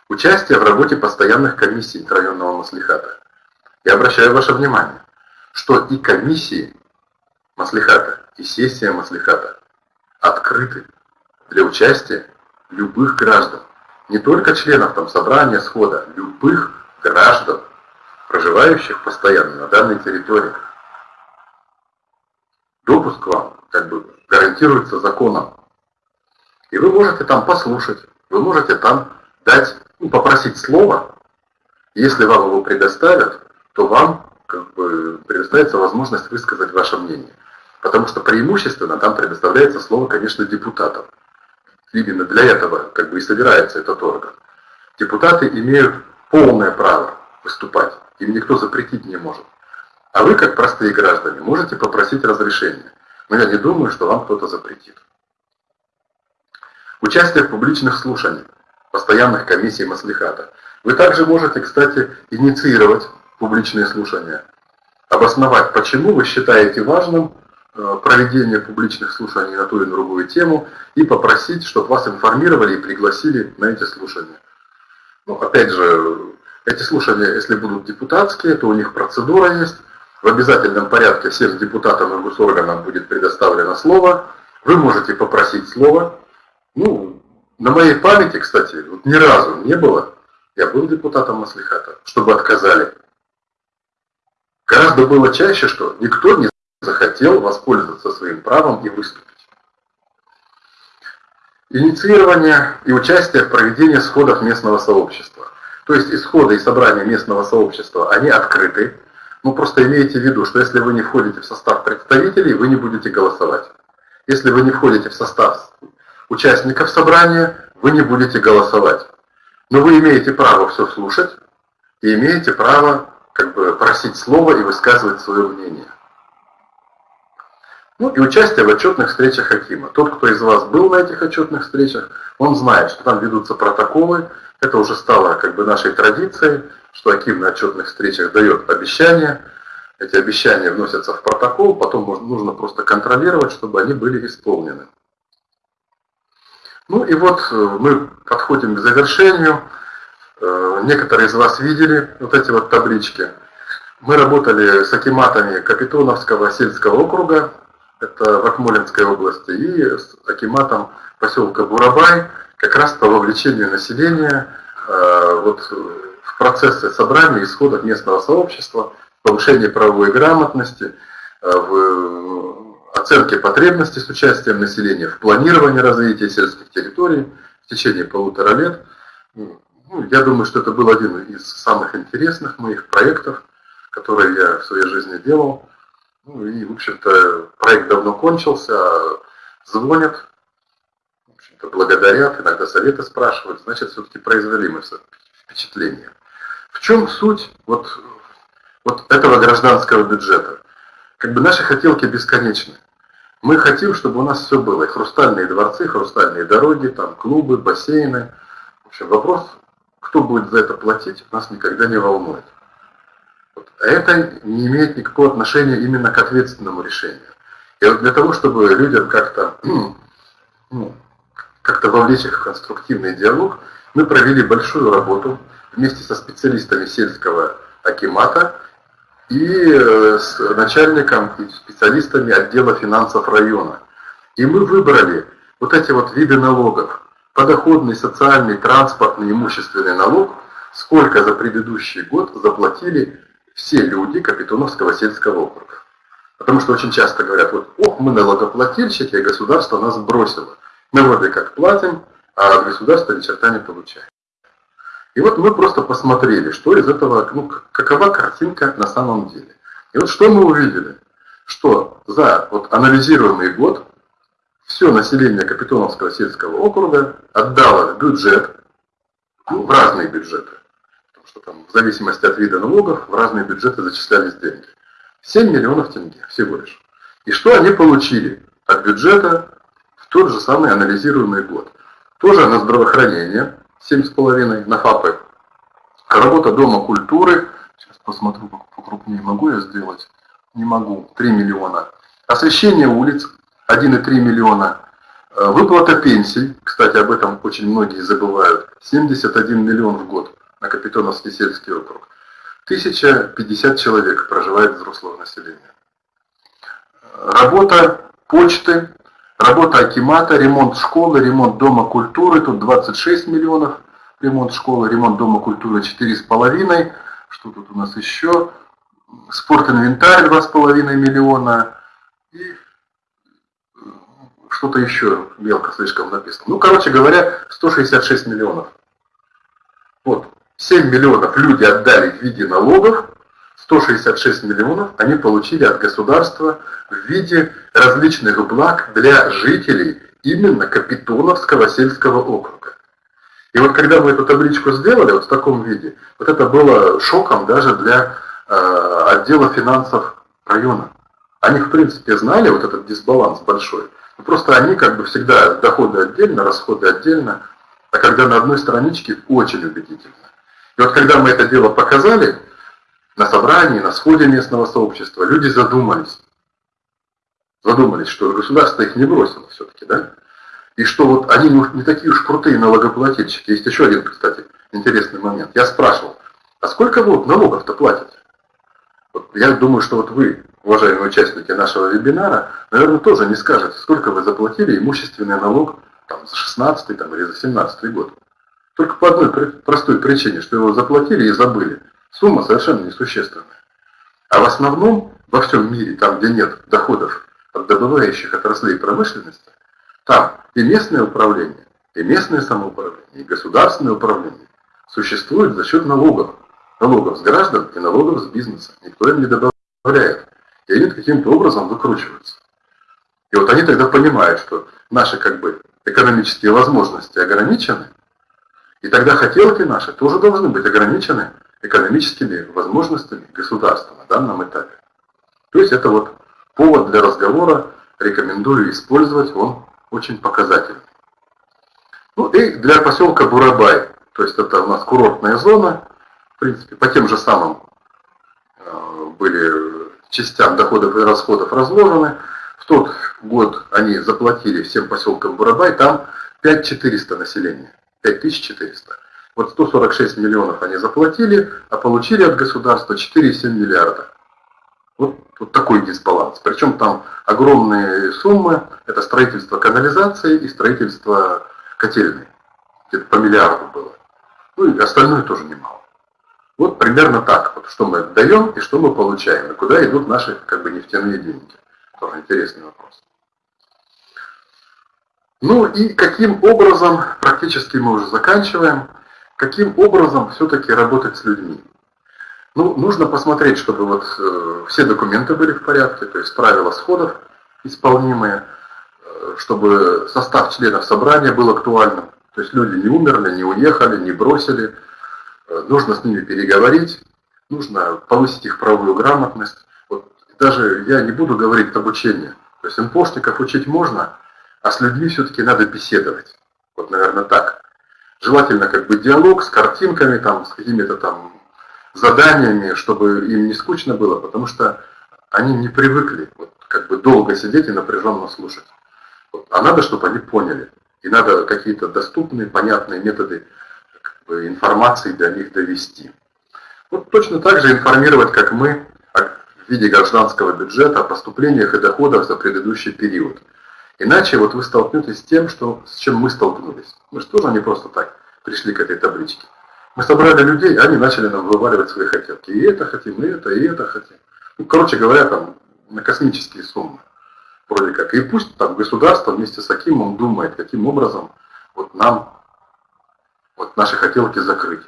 Участие в работе постоянных комиссий районного маслихата. Я обращаю ваше внимание, что и комиссии маслихата, и сессия маслихата открыты для участия любых граждан. Не только членов там собрания, схода, любых граждан, проживающих постоянно на данной территории. Допуск вам как бы гарантируется законом. И вы можете там послушать, вы можете там дать, ну, попросить слово. Если вам его предоставят, то вам как бы предоставится возможность высказать ваше мнение. Потому что преимущественно там предоставляется слово, конечно, депутатам. Именно для этого как бы и собирается этот орган. Депутаты имеют полное право выступать. Им никто запретить не может. А вы, как простые граждане, можете попросить разрешения. Но я не думаю, что вам кто-то запретит. Участие в публичных слушаниях, постоянных комиссий Маслихата. Вы также можете, кстати, инициировать публичные слушания, обосновать, почему вы считаете важным проведения публичных слушаний на ту или другую тему и попросить, чтобы вас информировали и пригласили на эти слушания. Ну, опять же, эти слушания, если будут депутатские, то у них процедура есть. В обязательном порядке всем депутатам и госорганам будет предоставлено слово. Вы можете попросить слово. Ну, на моей памяти, кстати, вот ни разу не было, я был депутатом Маслихата, чтобы отказали. Гораздо было чаще, что никто не захотел воспользоваться своим правом и выступить. Инициирование и участие в проведении сходов местного сообщества. То есть исходы и собрания местного сообщества, они открыты. Ну просто имейте в виду, что если вы не входите в состав представителей, вы не будете голосовать. Если вы не входите в состав участников собрания, вы не будете голосовать. Но вы имеете право все слушать и имеете право как бы просить слова и высказывать свое мнение. Ну и участие в отчетных встречах Хакима. Тот, кто из вас был на этих отчетных встречах, он знает, что там ведутся протоколы. Это уже стало как бы нашей традицией, что Аким на отчетных встречах дает обещания. Эти обещания вносятся в протокол, потом нужно просто контролировать, чтобы они были исполнены. Ну и вот э, мы подходим к завершению. Э, некоторые из вас видели вот эти вот таблички. Мы работали с акиматами Капитоновского сельского округа, это в Акмолинской области, и с акиматом поселка Бурабай, как раз по вовлечению населения э, вот, в процессы собрания исходов местного сообщества, повышение правовой грамотности, э, в оценке потребностей с участием населения, в планировании развития сельских территорий в течение полутора лет. Ну, я думаю, что это был один из самых интересных моих проектов, которые я в своей жизни делал. Ну и, в общем-то, проект давно кончился, звонят, в общем-то, благодарят, иногда советы спрашивают, значит, все-таки произвели мы впечатление. В чем суть вот, вот этого гражданского бюджета? Как бы наши хотелки бесконечны. Мы хотим, чтобы у нас все было. И хрустальные дворцы, хрустальные дороги, там клубы, бассейны. В общем, вопрос, кто будет за это платить, нас никогда не волнует. Это не имеет никакого отношения именно к ответственному решению. И вот для того, чтобы людям как-то ну, как-то вовлечь их в конструктивный диалог, мы провели большую работу вместе со специалистами сельского акимата и э, с начальником и специалистами отдела финансов района. И мы выбрали вот эти вот виды налогов. Подоходный, социальный, транспортный, имущественный налог, сколько за предыдущий год заплатили все люди Капитоновского сельского округа. Потому что очень часто говорят, вот, ох, мы налогоплательщики, а государство нас бросило. Мы вроде как платим, а от государства ни черта не получаем. И вот мы просто посмотрели, что из этого, ну, какова картинка на самом деле. И вот что мы увидели, что за вот анализируемый год все население Капитоновского сельского округа отдало в бюджет, ну, в разные бюджеты, там в зависимости от вида налогов в разные бюджеты зачислялись деньги. 7 миллионов тенге всего лишь. И что они получили от бюджета в тот же самый анализируемый год? Тоже на здравоохранение 7,5, на ФАПы, работа Дома культуры, сейчас посмотрю покрупнее, могу я сделать? Не могу, 3 миллиона. Освещение улиц 1,3 миллиона. Э, выплата пенсий, кстати, об этом очень многие забывают, 71 миллион в год на Капитоновский сельский округ. 1050 человек проживает взрослого населения. Работа почты, работа Акимата, ремонт школы, ремонт дома культуры, тут 26 миллионов, ремонт школы, ремонт дома культуры 4,5, что тут у нас еще, спортинвентарь 2,5 миллиона и что-то еще мелко слишком написано. Ну, короче говоря, 166 миллионов. Вот, 7 миллионов люди отдали в виде налогов, 166 миллионов они получили от государства в виде различных благ для жителей именно Капитоновского сельского округа. И вот когда мы эту табличку сделали вот в таком виде, вот это было шоком даже для э, отдела финансов района. Они в принципе знали вот этот дисбаланс большой, просто они как бы всегда доходы отдельно, расходы отдельно, а когда на одной страничке очень убедительно. И вот когда мы это дело показали на собрании, на сходе местного сообщества, люди задумались. Задумались, что государство их не бросило все-таки, да? И что вот они не такие уж крутые налогоплательщики. Есть еще один, кстати, интересный момент. Я спрашивал, а сколько вы налогов-то платите? Вот я думаю, что вот вы, уважаемые участники нашего вебинара, наверное, тоже не скажете, сколько вы заплатили имущественный налог там, за 16 там, или за 17 год. Только по одной простой причине, что его заплатили и забыли. Сумма совершенно несущественная. А в основном во всем мире, там где нет доходов от добывающих отраслей промышленности, там и местное управление, и местное самоуправление, и государственное управление существует за счет налогов. Налогов с граждан и налогов с бизнеса. Никто им не добавляет. И они каким-то образом выкручиваются. И вот они тогда понимают, что наши как бы экономические возможности ограничены, и тогда хотелки наши тоже должны быть ограничены экономическими возможностями государства на данном этапе. То есть это вот повод для разговора, рекомендую использовать, он очень показательный. Ну и для поселка Бурабай, то есть это у нас курортная зона, в принципе, по тем же самым э, были частям доходов и расходов разложены. В тот год они заплатили всем поселкам Бурабай, там 5400 населения. 5400. Вот 146 миллионов они заплатили, а получили от государства 4,7 миллиарда. Вот, вот такой дисбаланс. Причем там огромные суммы. Это строительство канализации и строительство котельной. Где-то по миллиарду было. Ну и остальное тоже немало. Вот примерно так. Вот что мы даем и что мы получаем. И куда идут наши как бы нефтяные деньги. Тоже интересный вопрос. Ну и каким образом, практически мы уже заканчиваем, каким образом все-таки работать с людьми? Ну, нужно посмотреть, чтобы вот э, все документы были в порядке, то есть правила сходов исполнимые, э, чтобы состав членов собрания был актуальным, то есть люди не умерли, не уехали, не бросили, э, нужно с ними переговорить, нужно повысить их правовую грамотность. Вот даже я не буду говорить обучение, то есть МПОшников учить можно, а с людьми все-таки надо беседовать. Вот, наверное, так. Желательно как бы диалог с картинками, там, с какими-то там заданиями, чтобы им не скучно было, потому что они не привыкли вот, как бы долго сидеть и напряженно слушать. Вот. А надо, чтобы они поняли. И надо какие-то доступные, понятные методы как бы, информации для них довести. Вот точно так же информировать, как мы, в виде гражданского бюджета о поступлениях и доходах за предыдущий период. Иначе вот вы столкнетесь с тем, что, с чем мы столкнулись. Мы же тоже не просто так пришли к этой табличке. Мы собрали людей, они начали нам вываливать свои хотелки. И это хотим, и это, и это хотим. Ну, короче говоря, там на космические суммы. Вроде как. И пусть там государство вместе с Акимом думает, каким образом вот нам вот наши хотелки закрыть.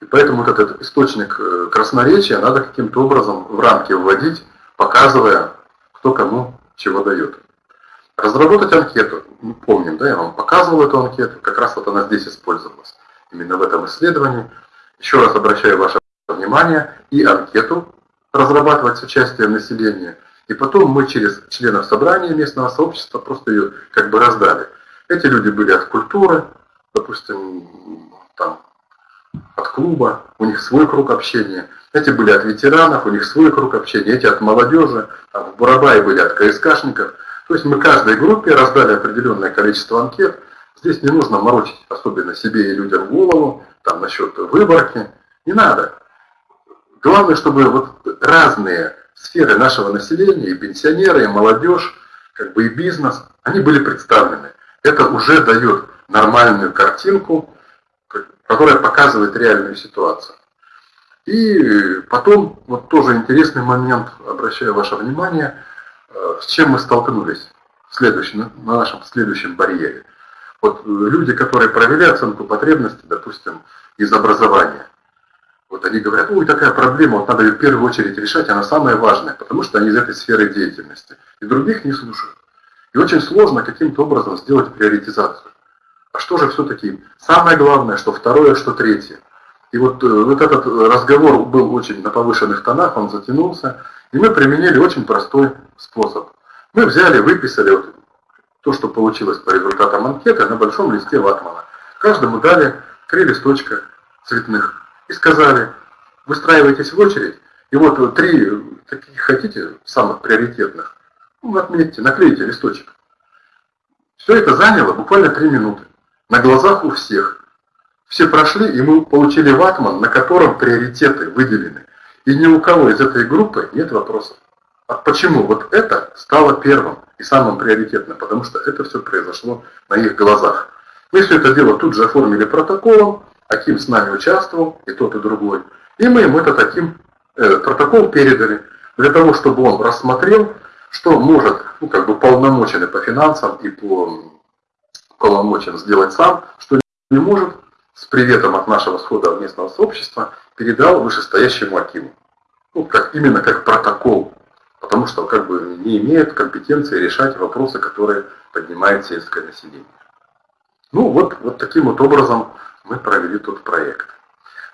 И поэтому вот этот источник э, красноречия надо каким-то образом в рамки вводить, показывая, кто кому чего дает. Разработать анкету. Мы помним, да, я вам показывал эту анкету, как раз вот она здесь использовалась. Именно в этом исследовании. Еще раз обращаю ваше внимание и анкету разрабатывать с участием населения. И потом мы через членов собрания местного сообщества просто ее как бы раздали. Эти люди были от культуры, допустим, там, от клуба, у них свой круг общения. Эти были от ветеранов, у них свой круг общения. Эти от молодежи, там, в Бурабае были от КСКшников. То есть мы каждой группе раздали определенное количество анкет. Здесь не нужно морочить особенно себе и людям голову, там насчет выборки. Не надо. Главное, чтобы вот разные сферы нашего населения, и пенсионеры, и молодежь, как бы и бизнес, они были представлены. Это уже дает нормальную картинку, которая показывает реальную ситуацию. И потом, вот тоже интересный момент, обращаю ваше внимание, с чем мы столкнулись в на нашем следующем барьере. Вот люди, которые провели оценку потребностей, допустим, из образования, вот они говорят, ой, такая проблема, вот надо ее в первую очередь решать, она самая важная, потому что они из этой сферы деятельности. И других не слушают. И очень сложно каким-то образом сделать приоритизацию. А что же все-таки самое главное, что второе, что третье? И вот, э, вот этот разговор был очень на повышенных тонах, он затянулся, и мы применили очень простой способ. Мы взяли, выписали вот то, что получилось по результатам анкеты на большом листе ватмана. Каждому дали три листочка цветных и сказали, выстраивайтесь в очередь, и вот три таких хотите, самых приоритетных, ну, отметьте, наклейте листочек. Все это заняло буквально три минуты. На глазах у всех. Все прошли, и мы получили ватман, на котором приоритеты выделены. И ни у кого из этой группы нет вопросов. А почему вот это стало первым и самым приоритетным? Потому что это все произошло на их глазах. Мы все это дело тут же оформили протоколом, Аким с нами участвовал, и тот, и другой. И мы ему это таким э, протокол передали, для того, чтобы он рассмотрел, что может, ну, как бы полномоченный по финансам и по полномочен сделать сам, что не может, с приветом от нашего схода местного сообщества, передал вышестоящему Акиму. Ну, как, именно как протокол, потому что как бы не имеет компетенции решать вопросы, которые поднимает сельское население. Ну вот, вот таким вот образом мы провели тот проект.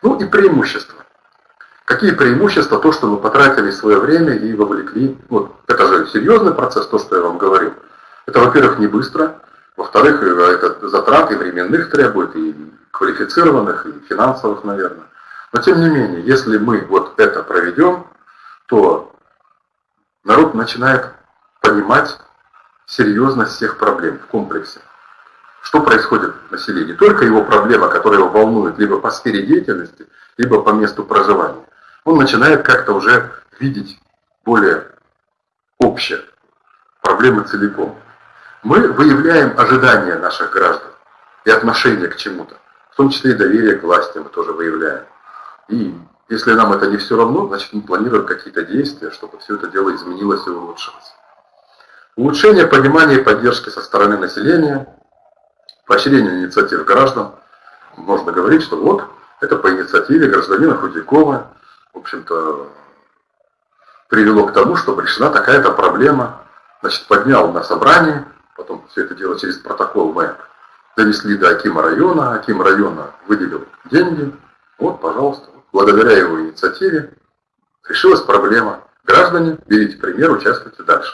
Ну и преимущества. Какие преимущества? То, что мы потратили свое время и вовлекли. Вот, это же серьезный процесс, то, что я вам говорил. Это, во-первых, не быстро. Во-вторых, э, это затраты временных требует, и квалифицированных, и финансовых, наверное. Но тем не менее, если мы вот это проведем, то народ начинает понимать серьезность всех проблем в комплексе что происходит в населении. Только его проблема, которая его волнует либо по сфере деятельности, либо по месту проживания. Он начинает как-то уже видеть более общее проблемы целиком. Мы выявляем ожидания наших граждан и отношение к чему-то. В том числе и доверие к власти мы тоже выявляем. И если нам это не все равно, значит мы планируем какие-то действия, чтобы все это дело изменилось и улучшилось. Улучшение понимания и поддержки со стороны населения – поощрению инициатив граждан. Можно говорить, что вот, это по инициативе гражданина Худякова, в общем-то, привело к тому, чтобы решена такая-то проблема. Значит, поднял на собрание, потом все это дело через протокол мы донесли до Акима района, Аким района выделил деньги, вот, пожалуйста, благодаря его инициативе решилась проблема. Граждане, берите пример, участвуйте дальше.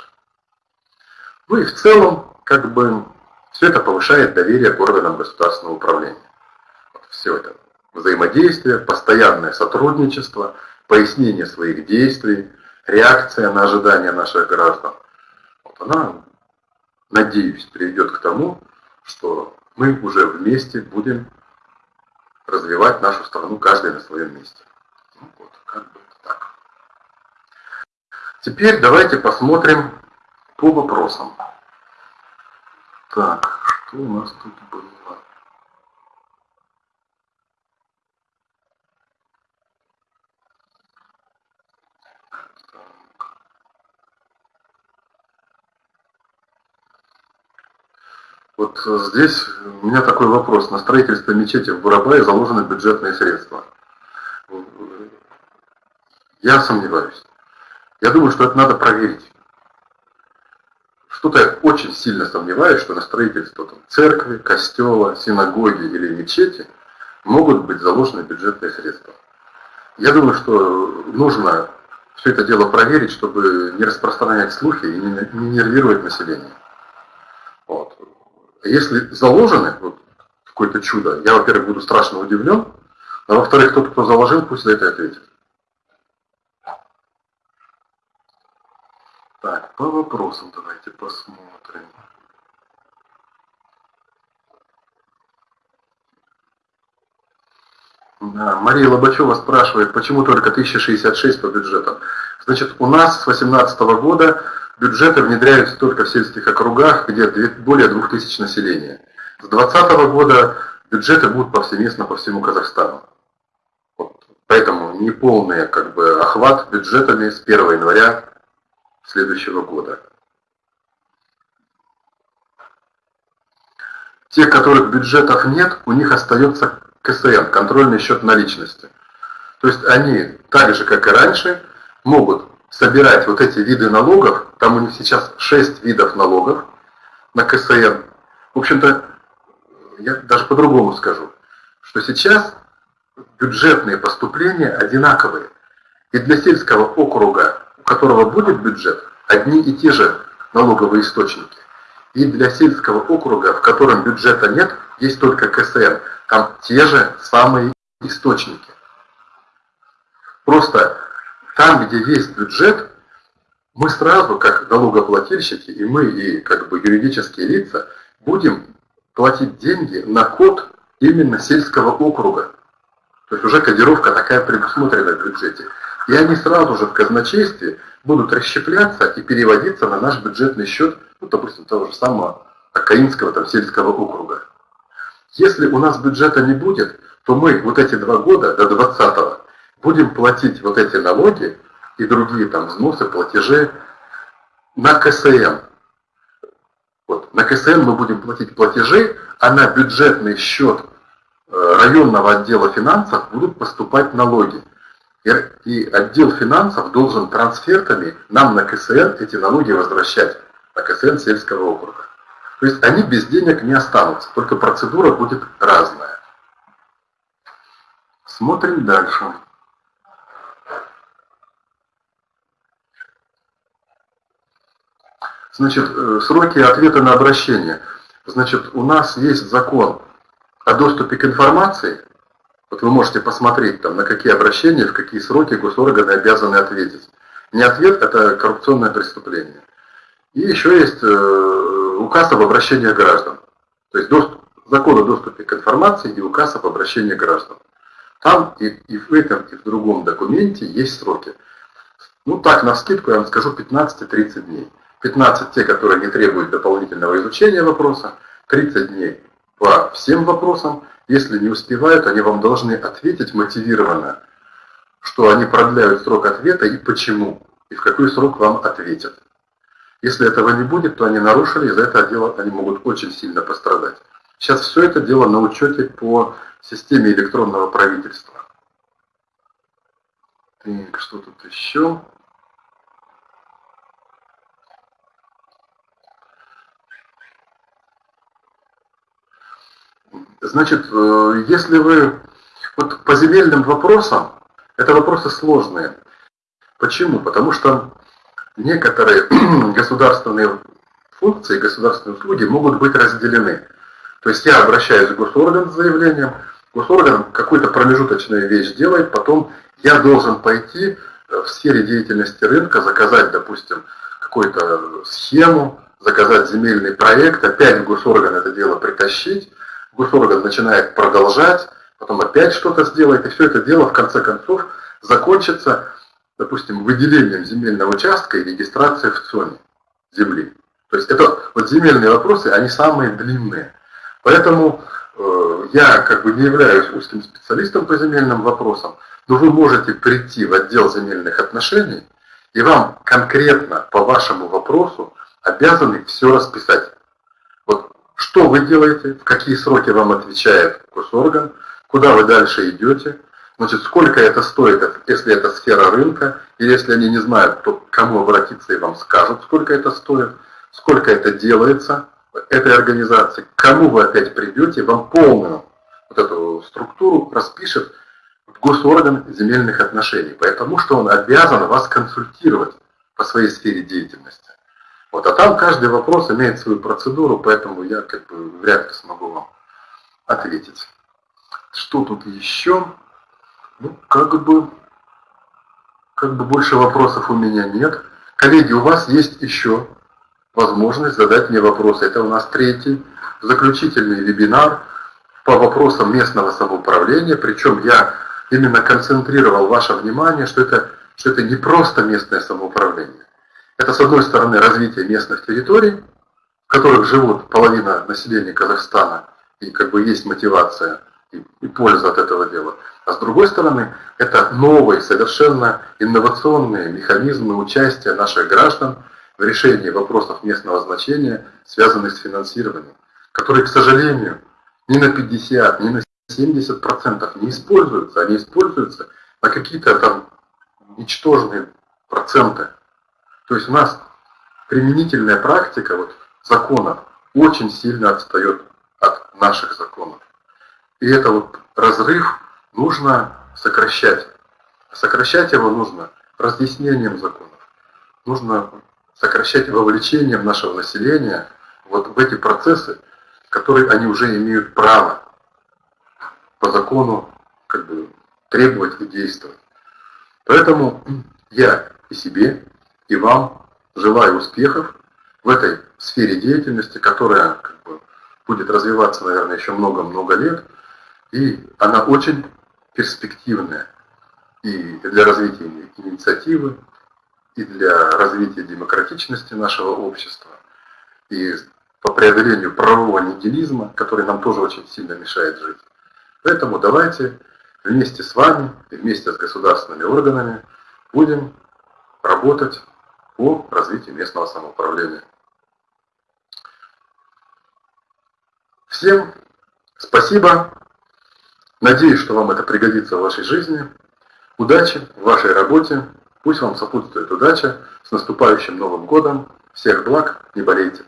Ну и в целом, как бы, все это повышает доверие к органам государственного управления. Вот все это взаимодействие, постоянное сотрудничество, пояснение своих действий, реакция на ожидания наших граждан. Вот она, надеюсь, приведет к тому, что мы уже вместе будем развивать нашу страну, каждый на своем месте. Ну, вот, как бы так. Теперь давайте посмотрим по вопросам. Так, что у нас тут было? Вот здесь у меня такой вопрос. На строительство мечети в Бурабае заложены бюджетные средства. Я сомневаюсь. Я думаю, что это надо проверить. Что-то я очень сильно сомневаюсь, что на строительство там, церкви, костела, синагоги или мечети могут быть заложены бюджетные средства. Я думаю, что нужно все это дело проверить, чтобы не распространять слухи и не нервировать население. Вот. Если заложены вот, какое-то чудо, я, во-первых, буду страшно удивлен, а во-вторых, тот, кто заложил, пусть за это ответит. Так, по вопросам давайте посмотрим. Да, Мария Лобачева спрашивает, почему только 1066 по бюджетам. Значит, у нас с 2018 года бюджеты внедряются только в сельских округах, где более 2000 населения. С 2020 года бюджеты будут повсеместно по всему Казахстану. Вот. Поэтому неполный как бы, охват бюджетами с 1 января следующего года. Те, которых бюджетов нет, у них остается КСН, контрольный счет наличности. То есть они, так же как и раньше, могут собирать вот эти виды налогов, там у них сейчас 6 видов налогов на КСН. В общем-то, я даже по-другому скажу, что сейчас бюджетные поступления одинаковые. И для сельского округа, у которого будет бюджет, одни и те же налоговые источники. И для сельского округа, в котором бюджета нет, есть только КСН. Там те же самые источники. Просто там, где есть бюджет, мы сразу, как налогоплательщики, и мы, и как бы юридические лица, будем платить деньги на код именно сельского округа. То есть уже кодировка такая предусмотрена в бюджете. И они сразу же в казначействе будут расщепляться и переводиться на наш бюджетный счет, ну, допустим, того же самого Акаинского там, сельского округа. Если у нас бюджета не будет, то мы вот эти два года до 20 будем платить вот эти налоги и другие там взносы, платежи на КСН. Вот, на КСН мы будем платить платежи, а на бюджетный счет э, районного отдела финансов будут поступать налоги. И отдел финансов должен трансфертами нам на КСН эти налоги возвращать, на КСН сельского округа. То есть они без денег не останутся, только процедура будет разная. Смотрим дальше. Значит, э, сроки ответа на обращение. Значит, у нас есть закон о доступе к информации, вот вы можете посмотреть, там, на какие обращения, в какие сроки госорганы обязаны ответить. Не ответ – это коррупционное преступление. И еще есть э, указ об обращении граждан. То есть доступ, закон о доступе к информации и указ об обращении граждан. Там и, и в этом, и в другом документе есть сроки. Ну так, на скидку я вам скажу 15-30 дней. 15 те, которые не требуют дополнительного изучения вопроса, 30 дней по всем вопросам, если не успевают, они вам должны ответить мотивированно, что они продляют срок ответа и почему, и в какой срок вам ответят. Если этого не будет, то они нарушили, и за это дело они могут очень сильно пострадать. Сейчас все это дело на учете по системе электронного правительства. Так, что тут еще? Значит, э, если вы вот по земельным вопросам, это вопросы сложные. Почему? Потому что некоторые государственные функции, государственные услуги могут быть разделены. То есть я обращаюсь в госорган с заявлением, госорган какую-то промежуточную вещь делает, потом я должен пойти в сфере деятельности рынка, заказать, допустим, какую-то схему, заказать земельный проект, опять в госорган это дело притащить, госорган начинает продолжать, потом опять что-то сделает, и все это дело в конце концов закончится, допустим, выделением земельного участка и регистрацией в ЦОНе земли. То есть это вот земельные вопросы, они самые длинные. Поэтому э, я как бы не являюсь узким специалистом по земельным вопросам, но вы можете прийти в отдел земельных отношений, и вам конкретно по вашему вопросу обязаны все расписать что вы делаете, в какие сроки вам отвечает госорган, куда вы дальше идете, значит, сколько это стоит, если это сфера рынка, и если они не знают, то к кому обратиться и вам скажут, сколько это стоит, сколько это делается этой организации, к кому вы опять придете, вам полную вот эту структуру распишет госорган земельных отношений, потому что он обязан вас консультировать по своей сфере деятельности. Вот, а там каждый вопрос имеет свою процедуру, поэтому я как бы вряд ли смогу вам ответить. Что тут еще? Ну, как бы, как бы больше вопросов у меня нет. Коллеги, у вас есть еще возможность задать мне вопросы. Это у нас третий заключительный вебинар по вопросам местного самоуправления. Причем я именно концентрировал ваше внимание, что это, что это не просто местное самоуправление. Это, с одной стороны, развитие местных территорий, в которых живут половина населения Казахстана, и как бы есть мотивация и, и польза от этого дела. А с другой стороны, это новые, совершенно инновационные механизмы участия наших граждан в решении вопросов местного значения, связанных с финансированием, которые, к сожалению, ни на 50, ни на 70% не используются, они используются на какие-то там ничтожные проценты. То есть у нас применительная практика вот, законов очень сильно отстает от наших законов. И это вот разрыв нужно сокращать. Сокращать его нужно разъяснением законов. Нужно сокращать вовлечением нашего населения вот в эти процессы, которые они уже имеют право по закону как бы, требовать и действовать. Поэтому я и себе, и вам желаю успехов в этой сфере деятельности, которая как бы, будет развиваться, наверное, еще много-много лет, и она очень перспективная и для развития инициативы, и для развития демократичности нашего общества, и по преодолению правового нигилизма, который нам тоже очень сильно мешает жить. Поэтому давайте вместе с вами и вместе с государственными органами будем работать по развитию местного самоуправления. Всем спасибо. Надеюсь, что вам это пригодится в вашей жизни. Удачи в вашей работе. Пусть вам сопутствует удача. С наступающим Новым годом. Всех благ. Не болейте.